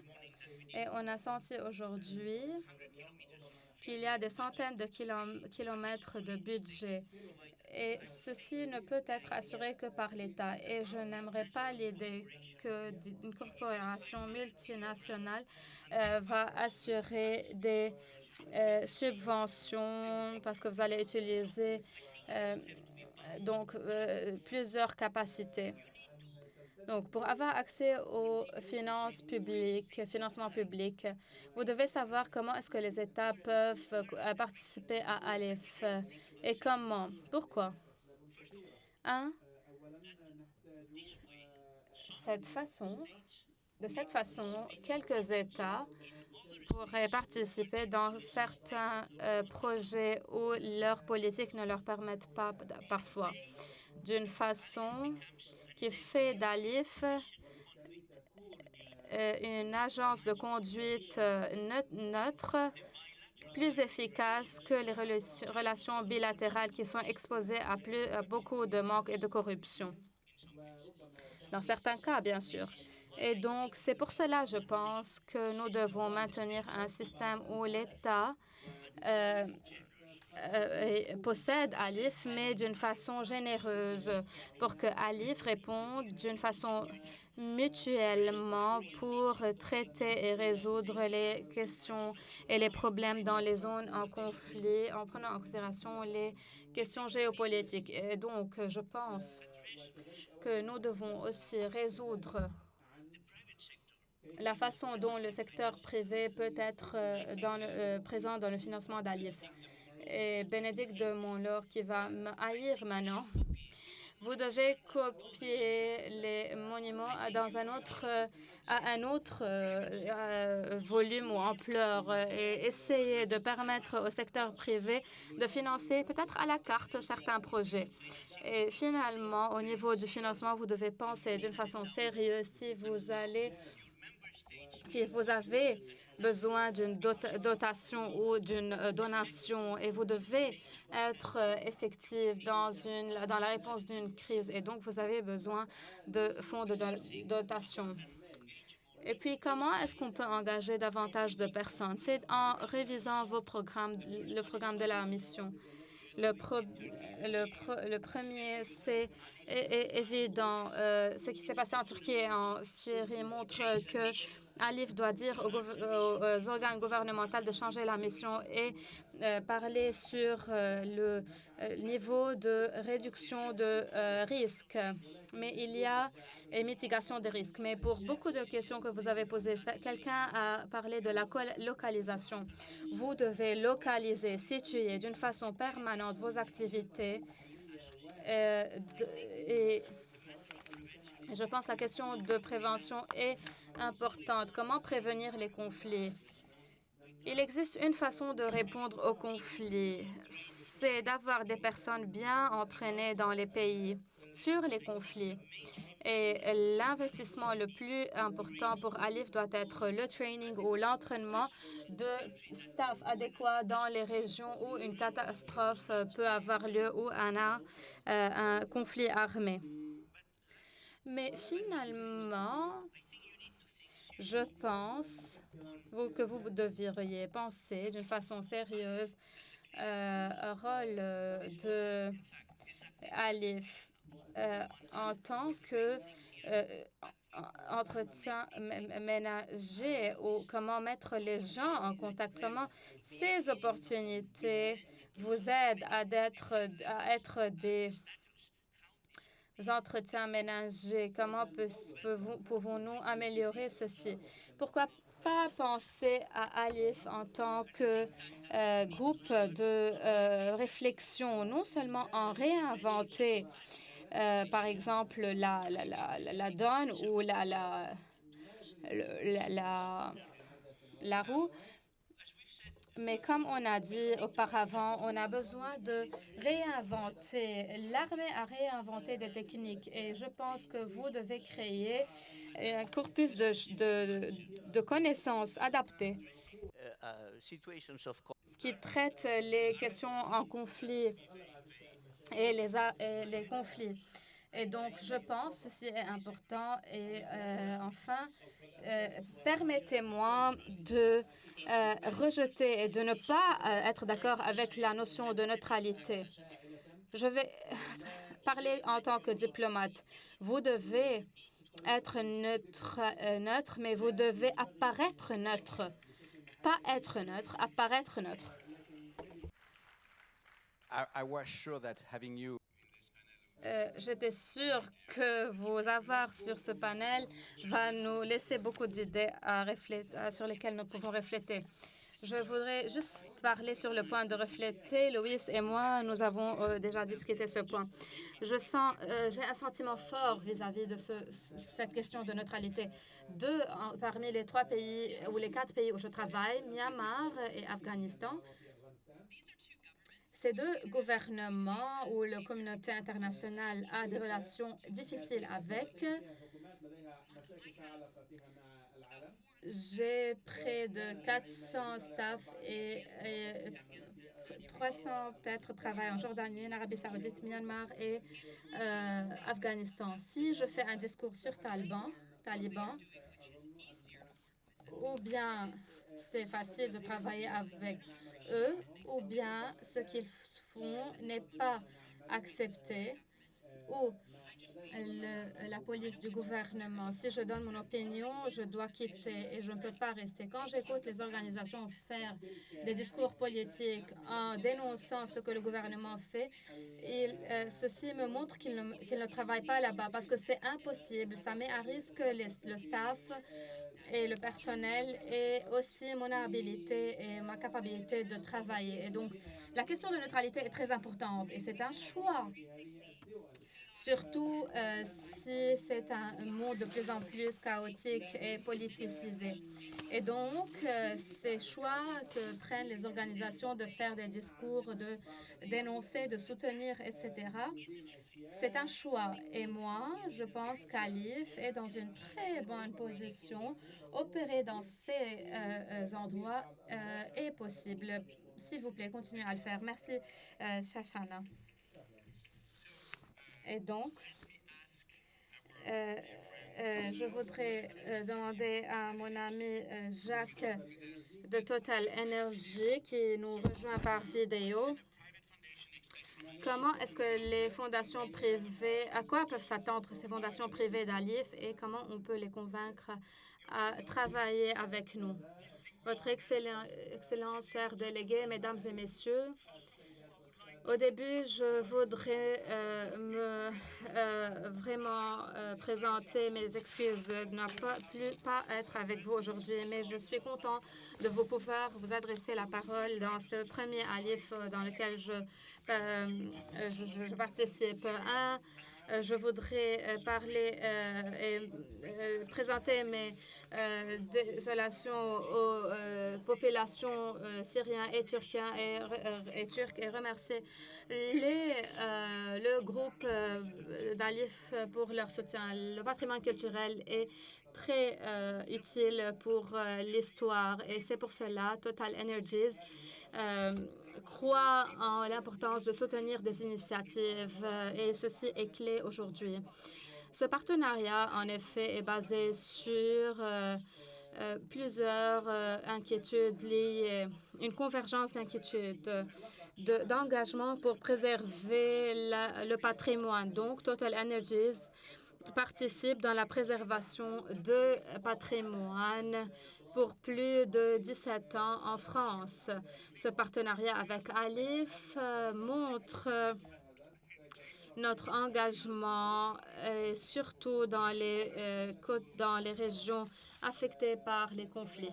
Speaker 6: Et on a senti aujourd'hui qu'il y a des centaines de kilomètres de budget. Et ceci ne peut être assuré que par l'État. Et je n'aimerais pas l'idée qu'une corporation multinationale euh, va assurer des euh, subventions parce que vous allez utiliser euh, donc euh, plusieurs capacités. Donc, pour avoir accès aux finances publiques, financement public, vous devez savoir comment est-ce que les États peuvent euh, participer à ALIF et comment? Pourquoi? Un, cette façon, de cette façon, quelques États pourraient participer dans certains euh, projets où leurs politiques ne leur permettent pas parfois, d'une façon qui fait d'ALIF euh, une agence de conduite euh, neutre plus efficace que les relations bilatérales qui sont exposées à, plus, à beaucoup de manque et de corruption. Dans certains cas, bien sûr. Et donc, c'est pour cela, je pense, que nous devons maintenir un système où l'État euh, euh, possède ALIF, mais d'une façon généreuse, pour que ALIF réponde d'une façon mutuellement pour traiter et résoudre les questions et les problèmes dans les zones en conflit, en prenant en considération les questions géopolitiques. Et donc, je pense que nous devons aussi résoudre la façon dont le secteur privé peut être euh, dans euh, présent dans le financement d'ALIF. Et Bénédicte de Montlore qui va me haïr maintenant. Vous devez copier les monuments dans à un autre euh, volume ou ampleur et essayer de permettre au secteur privé de financer peut-être à la carte certains projets. Et finalement, au niveau du financement, vous devez penser d'une façon sérieuse si vous allez vous avez besoin d'une dotation ou d'une euh, donation et vous devez être euh, effectif dans, une, dans la réponse d'une crise et donc vous avez besoin de fonds de dotation. Et puis, comment est-ce qu'on peut engager davantage de personnes? C'est en révisant vos programmes, le programme de la mission. Le premier, c'est évident. Euh, ce qui s'est passé en Turquie et en Syrie montre que Alif doit dire aux, organes gouvernementaux de changer la mission et euh, parler sur euh, le euh, niveau de réduction de risques. Mais il y a mitigation des risques. Mais pour beaucoup de questions que vous avez posées, quelqu'un a parlé de la localisation. Vous devez localiser, situer d'une façon permanente vos activités et je pense que la question de prévention est importante. Comment prévenir les conflits? Il existe une façon de répondre aux conflits, c'est d'avoir des personnes bien entraînées dans les pays sur les conflits. Et l'investissement le plus important pour Alif doit être le training ou l'entraînement de staff adéquat dans les régions où une catastrophe peut avoir lieu ou un, euh, un conflit armé. Mais finalement, je pense que vous devriez penser d'une façon sérieuse euh, au rôle euh, de Alif euh, en tant que entretien ménager ou comment mettre les gens en contact, comment ces opportunités vous aident à à être des entretiens ménagers. Comment pouvons-nous améliorer ceci? Pourquoi pas penser à Alif en tant que euh, groupe de euh, réflexion, non seulement en réinventer, euh, par exemple, la, la, la, la, donne ou la, la, la, la roue, mais comme on a dit auparavant, on a besoin de réinventer. L'armée a réinventé des techniques et je pense que vous devez créer un corpus de, de, connaissances adaptées qui traite les questions en conflit et les, les conflits. Et donc, je pense que ceci est important. Et euh, enfin, euh, permettez-moi de euh, rejeter et de ne pas euh, être d'accord avec la notion de neutralité. Je vais parler en tant que diplomate. Vous devez être neutre, neutre mais vous devez apparaître neutre. pas être neutre, à paraître neutre. Euh, J'étais sûre que vos avoirs sur ce panel va nous laisser beaucoup d'idées sur lesquelles nous pouvons refléter. Je voudrais juste parler sur le point de refléter. Louis et moi, nous avons euh, déjà discuté ce point. Je sens, euh, j'ai un sentiment fort vis-à-vis de ce- cette question de neutralité. Deux parmi les trois pays ou les quatre pays où je travaille, Myanmar et Afghanistan, ces deux gouvernements où la communauté internationale a des relations difficiles avec, j'ai près de 400 staff et, et 300 peut-être travaillent en Jordanie, en Arabie Saoudite, Myanmar et euh, Afghanistan. Si je fais un discours sur Taliban, Taliban, ou bien c'est facile de travailler avec eux, ou bien ce qu'ils font n'est pas accepté, ou la police du gouvernement. Si je donne mon opinion, je dois quitter et je ne peux pas rester. Quand j'écoute les organisations faire des discours politiques en dénonçant ce que le gouvernement fait, euh, ceci me montre qu'ils ne, qu'ils ne travaillent pas là-bas parce que c'est impossible. Ça met à risque les- le staff et le personnel et aussi mon habilité et ma capacité de travailler. Et donc, la question de neutralité est très importante et c'est un choix. Surtout euh, si c'est un monde de plus en plus chaotique et politisé. Et donc, euh, ces choix que prennent les organisations de faire des discours, de dénoncer, de soutenir, etc., c'est un choix. Et moi, je pense qu'Alif est dans une très bonne position. Opérer dans ces euh, euh, endroits est possible. S'il vous plaît, continuez à le faire. Merci, euh, Shashana. Et donc, euh, je voudrais euh, demander à mon ami euh, Jacques de Total Energy qui nous rejoint par vidéo. Comment est-ce que les fondations privées, à quoi peuvent s'attendre ces fondations privées d'Alif et comment on peut les convaincre à travailler avec nous? Votre excellent, Excellence, chers délégués, Mesdames et Messieurs, au début, je voudrais euh, me euh, vraiment euh, présenter mes excuses de ne pas, plus, pas être avec vous aujourd'hui, mais je suis content de vous pouvoir vous adresser la parole dans ce premier alif dans lequel je, je, je- participe. Un, je voudrais euh, parler euh, et euh, présenter mes euh, désolations aux euh, populations euh, syriennes et et, euh, turques et remercier les, euh, le groupe euh, d'Alif pour leur soutien. Le patrimoine culturel est très euh, utile pour euh, l'histoire et c'est pour cela Total Energies euh, croit en l'importance de soutenir des initiatives euh, et ceci est clé aujourd'hui. Ce partenariat, en effet, est basé sur euh, euh, plusieurs inquiétudes liées, une convergence d'inquiétudes, de- d'engagement pour préserver le patrimoine. Donc, Total Energies participe dans la préservation de patrimoine pour plus de 17 ans en France. Ce partenariat avec Alif euh, montre notre engagement, euh, surtout dans les, euh, dans les régions affectées par les conflits.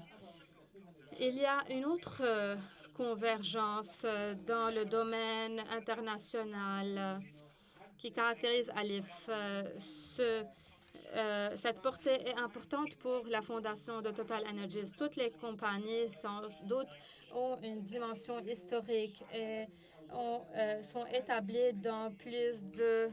Speaker 6: Il y a une autre convergence dans le domaine international qui caractérise Alif. Euh, cette portée est importante pour la fondation de Total Energies. Toutes les compagnies, sans doute, ont une dimension historique et euh, sont établies dans plus de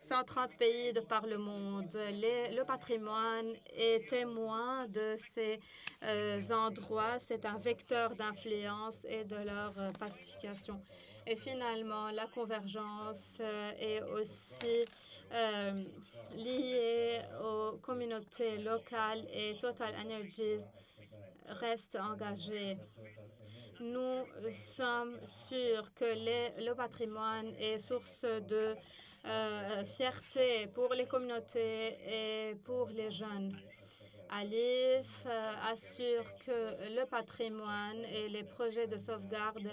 Speaker 6: 130 pays de par le monde. Le patrimoine est témoin de ces euh, endroits. C'est un vecteur d'influence et de leur pacification. Et finalement, la convergence est aussi euh, liée aux communautés locales et Total Energies reste engagé. Nous sommes sûrs que le patrimoine est source de euh, fierté pour les communautés et pour les jeunes. Alif euh, assure que le patrimoine et les projets de sauvegarde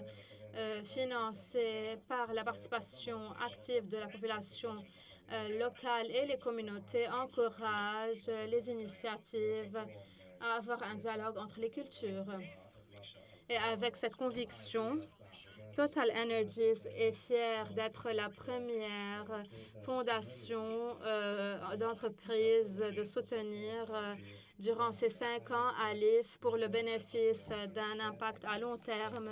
Speaker 6: euh, financés par la participation active de la population euh, locale et les communautés encouragent les initiatives à avoir un dialogue entre les cultures. Et avec cette conviction, Total Energies est fier d'être la première fondation euh, d'entreprise de soutenir durant ces cinq ans ALIF pour le bénéfice d'un impact à long terme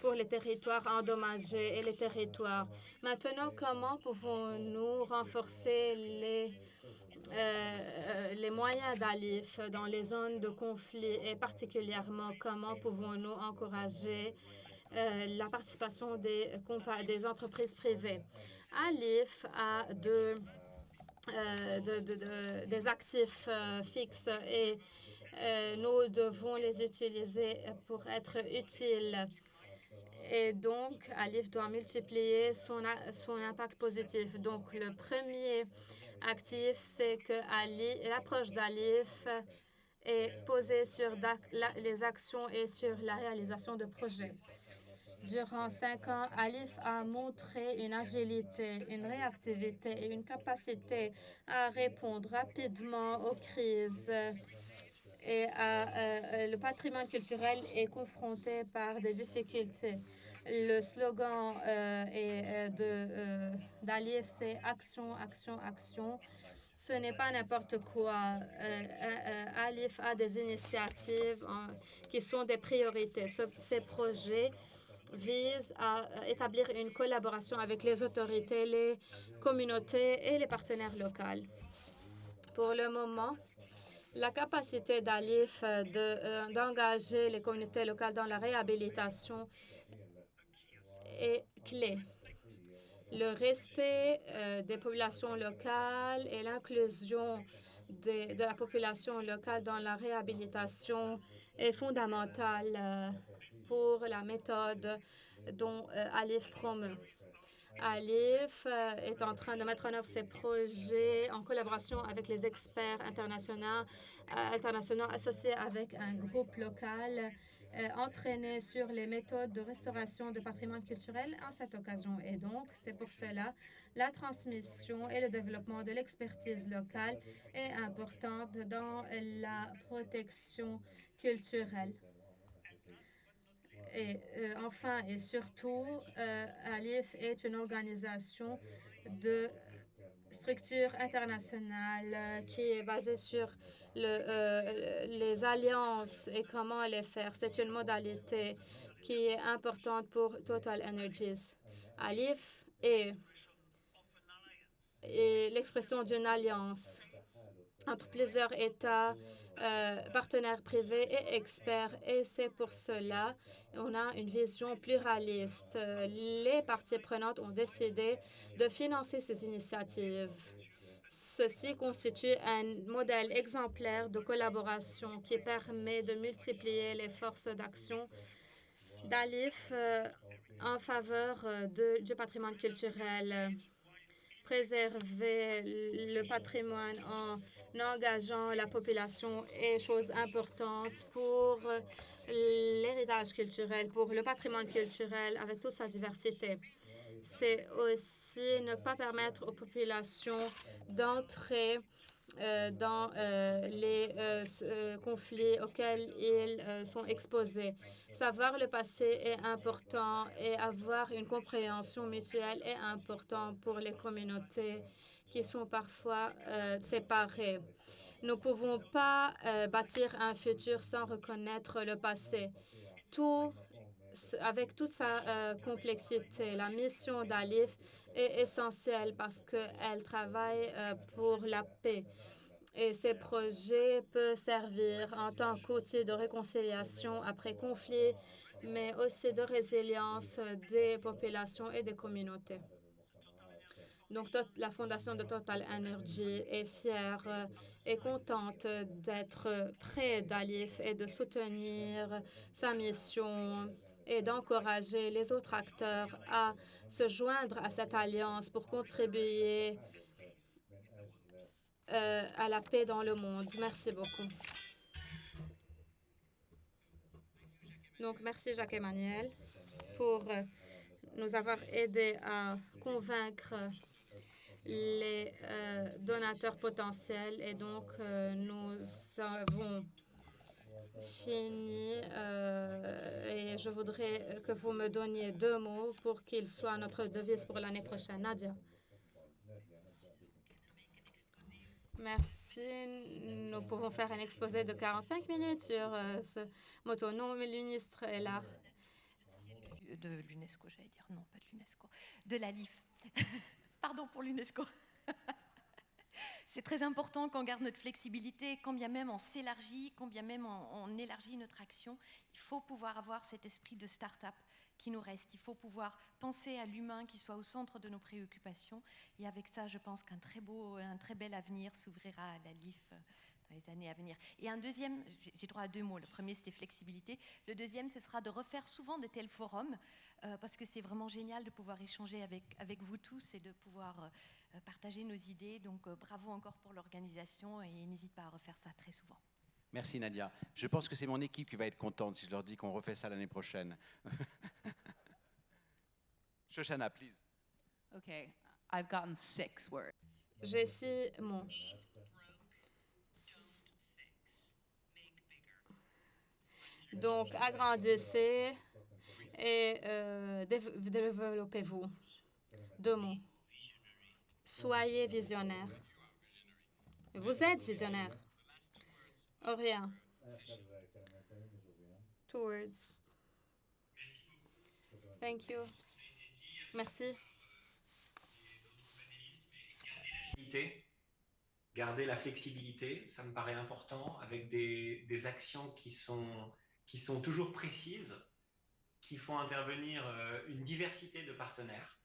Speaker 6: pour les territoires endommagés et les territoires. Maintenant, comment pouvons-nous renforcer les euh, les moyens d'ALIF dans les zones de conflit et particulièrement comment pouvons-nous encourager euh, la participation des, des entreprises privées? ALIF a de, euh, de, de, des actifs fixes et nous devons les utiliser pour être utiles. Et donc, ALIF doit multiplier son, son impact positif. Donc, le premier actif, c'est que l'approche d'ALIF est posée sur les actions et sur la réalisation de projets. Durant cinq ans, Alif a montré une agilité, une réactivité et une capacité à répondre rapidement aux crises. Et euh, le patrimoine culturel est confronté par des difficultés. Le slogan euh, euh, d'Alif, c'est action, action, action. Ce n'est pas n'importe quoi. Alif a des initiatives qui sont des priorités. ces projets vise à établir une collaboration avec les autorités, les communautés et les partenaires locaux. Pour le moment, la capacité d'ALIF euh, d'engager les communautés locales dans la réhabilitation est clé. Le respect euh, des populations locales et l'inclusion de, de, la population locale dans la réhabilitation est fondamentale euh, pour la méthode dont euh, Alif promeut. Alif euh, est en train de mettre en œuvre ses projets en collaboration avec les experts internationaux, internationaux associés avec un groupe local entraîné sur les méthodes de restauration de patrimoine culturel à cette occasion. Et donc, c'est pour cela la transmission et le développement de l'expertise locale est importante dans la protection culturelle. Et euh, enfin et surtout, euh, ALIF est une organisation de structure internationale euh, qui est basée sur le, les alliances et comment les faire. C'est une modalité qui est importante pour Total Energies. ALIF est l'expression d'une alliance entre plusieurs États euh, partenaires privés et experts. Et c'est pour cela qu'on a une vision pluraliste. Les parties prenantes ont décidé de financer ces initiatives. Ceci constitue un modèle exemplaire de collaboration qui permet de multiplier les forces d'action d'ALIF euh, en faveur euh, du patrimoine culturel préserver le patrimoine en engageant la population est chose importante pour l'héritage culturel, pour le patrimoine culturel avec toute sa diversité. C'est aussi ne pas permettre aux populations d'entrer euh, dans euh, les euh, conflits auxquels ils sont exposés. Savoir le passé est important et avoir une compréhension mutuelle est important pour les communautés qui sont parfois séparées. Nous ne pouvons pas bâtir un futur sans reconnaître le passé. Tout, avec toute sa complexité, la mission d'Alif est essentielle parce qu'elle travaille pour la paix et ces projets peuvent servir en tant qu'outil de réconciliation après conflit, mais aussi de résilience des populations et des communautés. Donc, la Fondation de Total Energy est fière et contente d'être près d'Alif et de soutenir sa mission et d'encourager les autres acteurs à se joindre à cette alliance pour contribuer euh, à la paix dans le monde. Merci beaucoup. Donc, merci Jacques-Emmanuel pour euh, nous avoir aidé à convaincre les euh, donateurs potentiels. Et donc, nous avons fini. euh, et je voudrais que vous me donniez deux mots pour qu'il soit notre devise pour l'année prochaine. Nadia. Merci. Nous pouvons faire un exposé de 45 minutes sur euh, ce moto. Non, mais ministre est là.
Speaker 5: de l'UNESCO, j'allais dire, non, pas de l'UNESCO, de la LIF. Pardon pour l'UNESCO. C'est très important qu'on garde notre flexibilité, quand bien même on s'élargit, quand bien même on, on élargit notre action, il faut pouvoir avoir cet esprit de start-up qui nous reste. Il faut pouvoir penser à l'humain qui soit au centre de nos préoccupations. Et avec ça, je pense qu'un très beau, un très bel avenir s'ouvrira à la LIF euh, dans les années à venir. Et un deuxième, j'ai- droit à deux mots. Le premier, c'était flexibilité. Le deuxième, ce sera de refaire souvent de tels forums, euh, parce que c'est vraiment génial de pouvoir échanger avec, avec vous tous et de pouvoir euh, partager nos idées. Donc, euh, bravo encore pour l'organisation et n'hésite pas à refaire ça très souvent.
Speaker 3: Merci Nadia. Je pense que c'est mon équipe qui va être contente si je leur dis qu'on refait ça l'année prochaine. Shoshana, please.
Speaker 7: Okay, I've gotten six words.
Speaker 6: J'ai six mots. Donc, agrandissez et euh, dév- développez-vous. Deux mots. Soyez visionnaire. Vous êtes visionnaire. Aurélien. Two words. Thank you. Merci.
Speaker 4: garder la flexibilité, ça me paraît important, avec des, actions qui sont, qui sont toujours précises, qui font intervenir euh, une diversité de partenaires.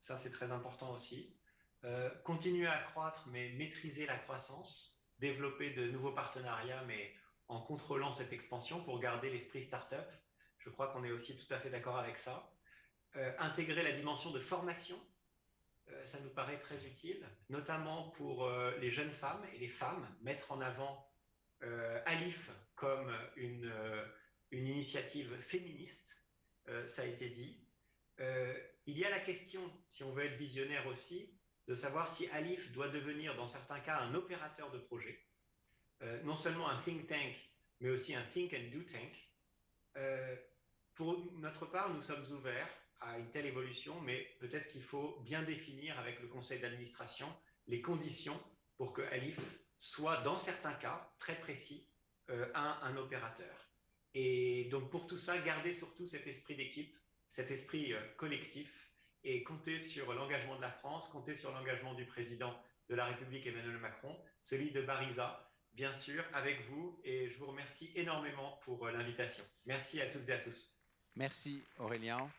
Speaker 4: Ça, c'est très important aussi. Euh, continuer à croître, mais maîtriser la croissance, développer de nouveaux partenariats, mais en contrôlant cette expansion pour garder l'esprit startup. Je crois qu'on est aussi tout à fait d'accord avec ça. Euh, intégrer la dimension de formation euh, ça nous paraît très utile, notamment pour les jeunes femmes et les femmes, mettre en avant Alif comme une, une initiative féministe, ça a été dit. Il y a la question, si on veut être visionnaire aussi, de savoir si Alif doit devenir, dans certains cas, un opérateur de projet, Euh, non seulement un think tank, mais aussi un think and do tank. Euh, pour notre part, nous sommes ouverts à une telle évolution, mais peut-être qu'il faut bien définir avec le conseil d'administration les conditions pour que Alif soit, dans certains cas très précis, euh, un, un opérateur. Et donc pour tout ça, garder surtout cet esprit d'équipe, cet esprit collectif, et compter sur l'engagement de la France, compter sur l'engagement du président de la République Emmanuel Macron, celui de Barisa, bien sûr, avec vous, et je vous remercie énormément pour euh, l'invitation. Merci à toutes et à tous.
Speaker 3: Merci Aurélien.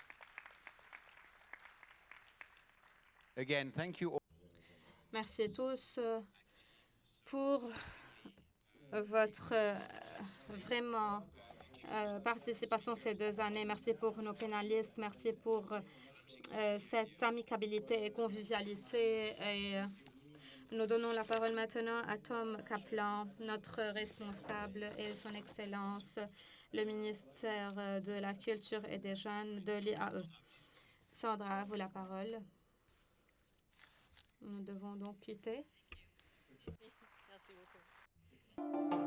Speaker 3: Again, thank you.
Speaker 6: Merci à tous euh, pour votre euh, vraiment euh, participation ces deux années. Merci pour nos pénalistes. Merci pour cette amicabilité et convivialité. Et euh, nous donnons la parole maintenant à Tom Kaplan, notre responsable et son Excellence, le ministère euh, de la Culture et des Jeunes de l'IAE. Sandra, à vous la parole. Nous devons donc quitter.
Speaker 1: Merci beaucoup.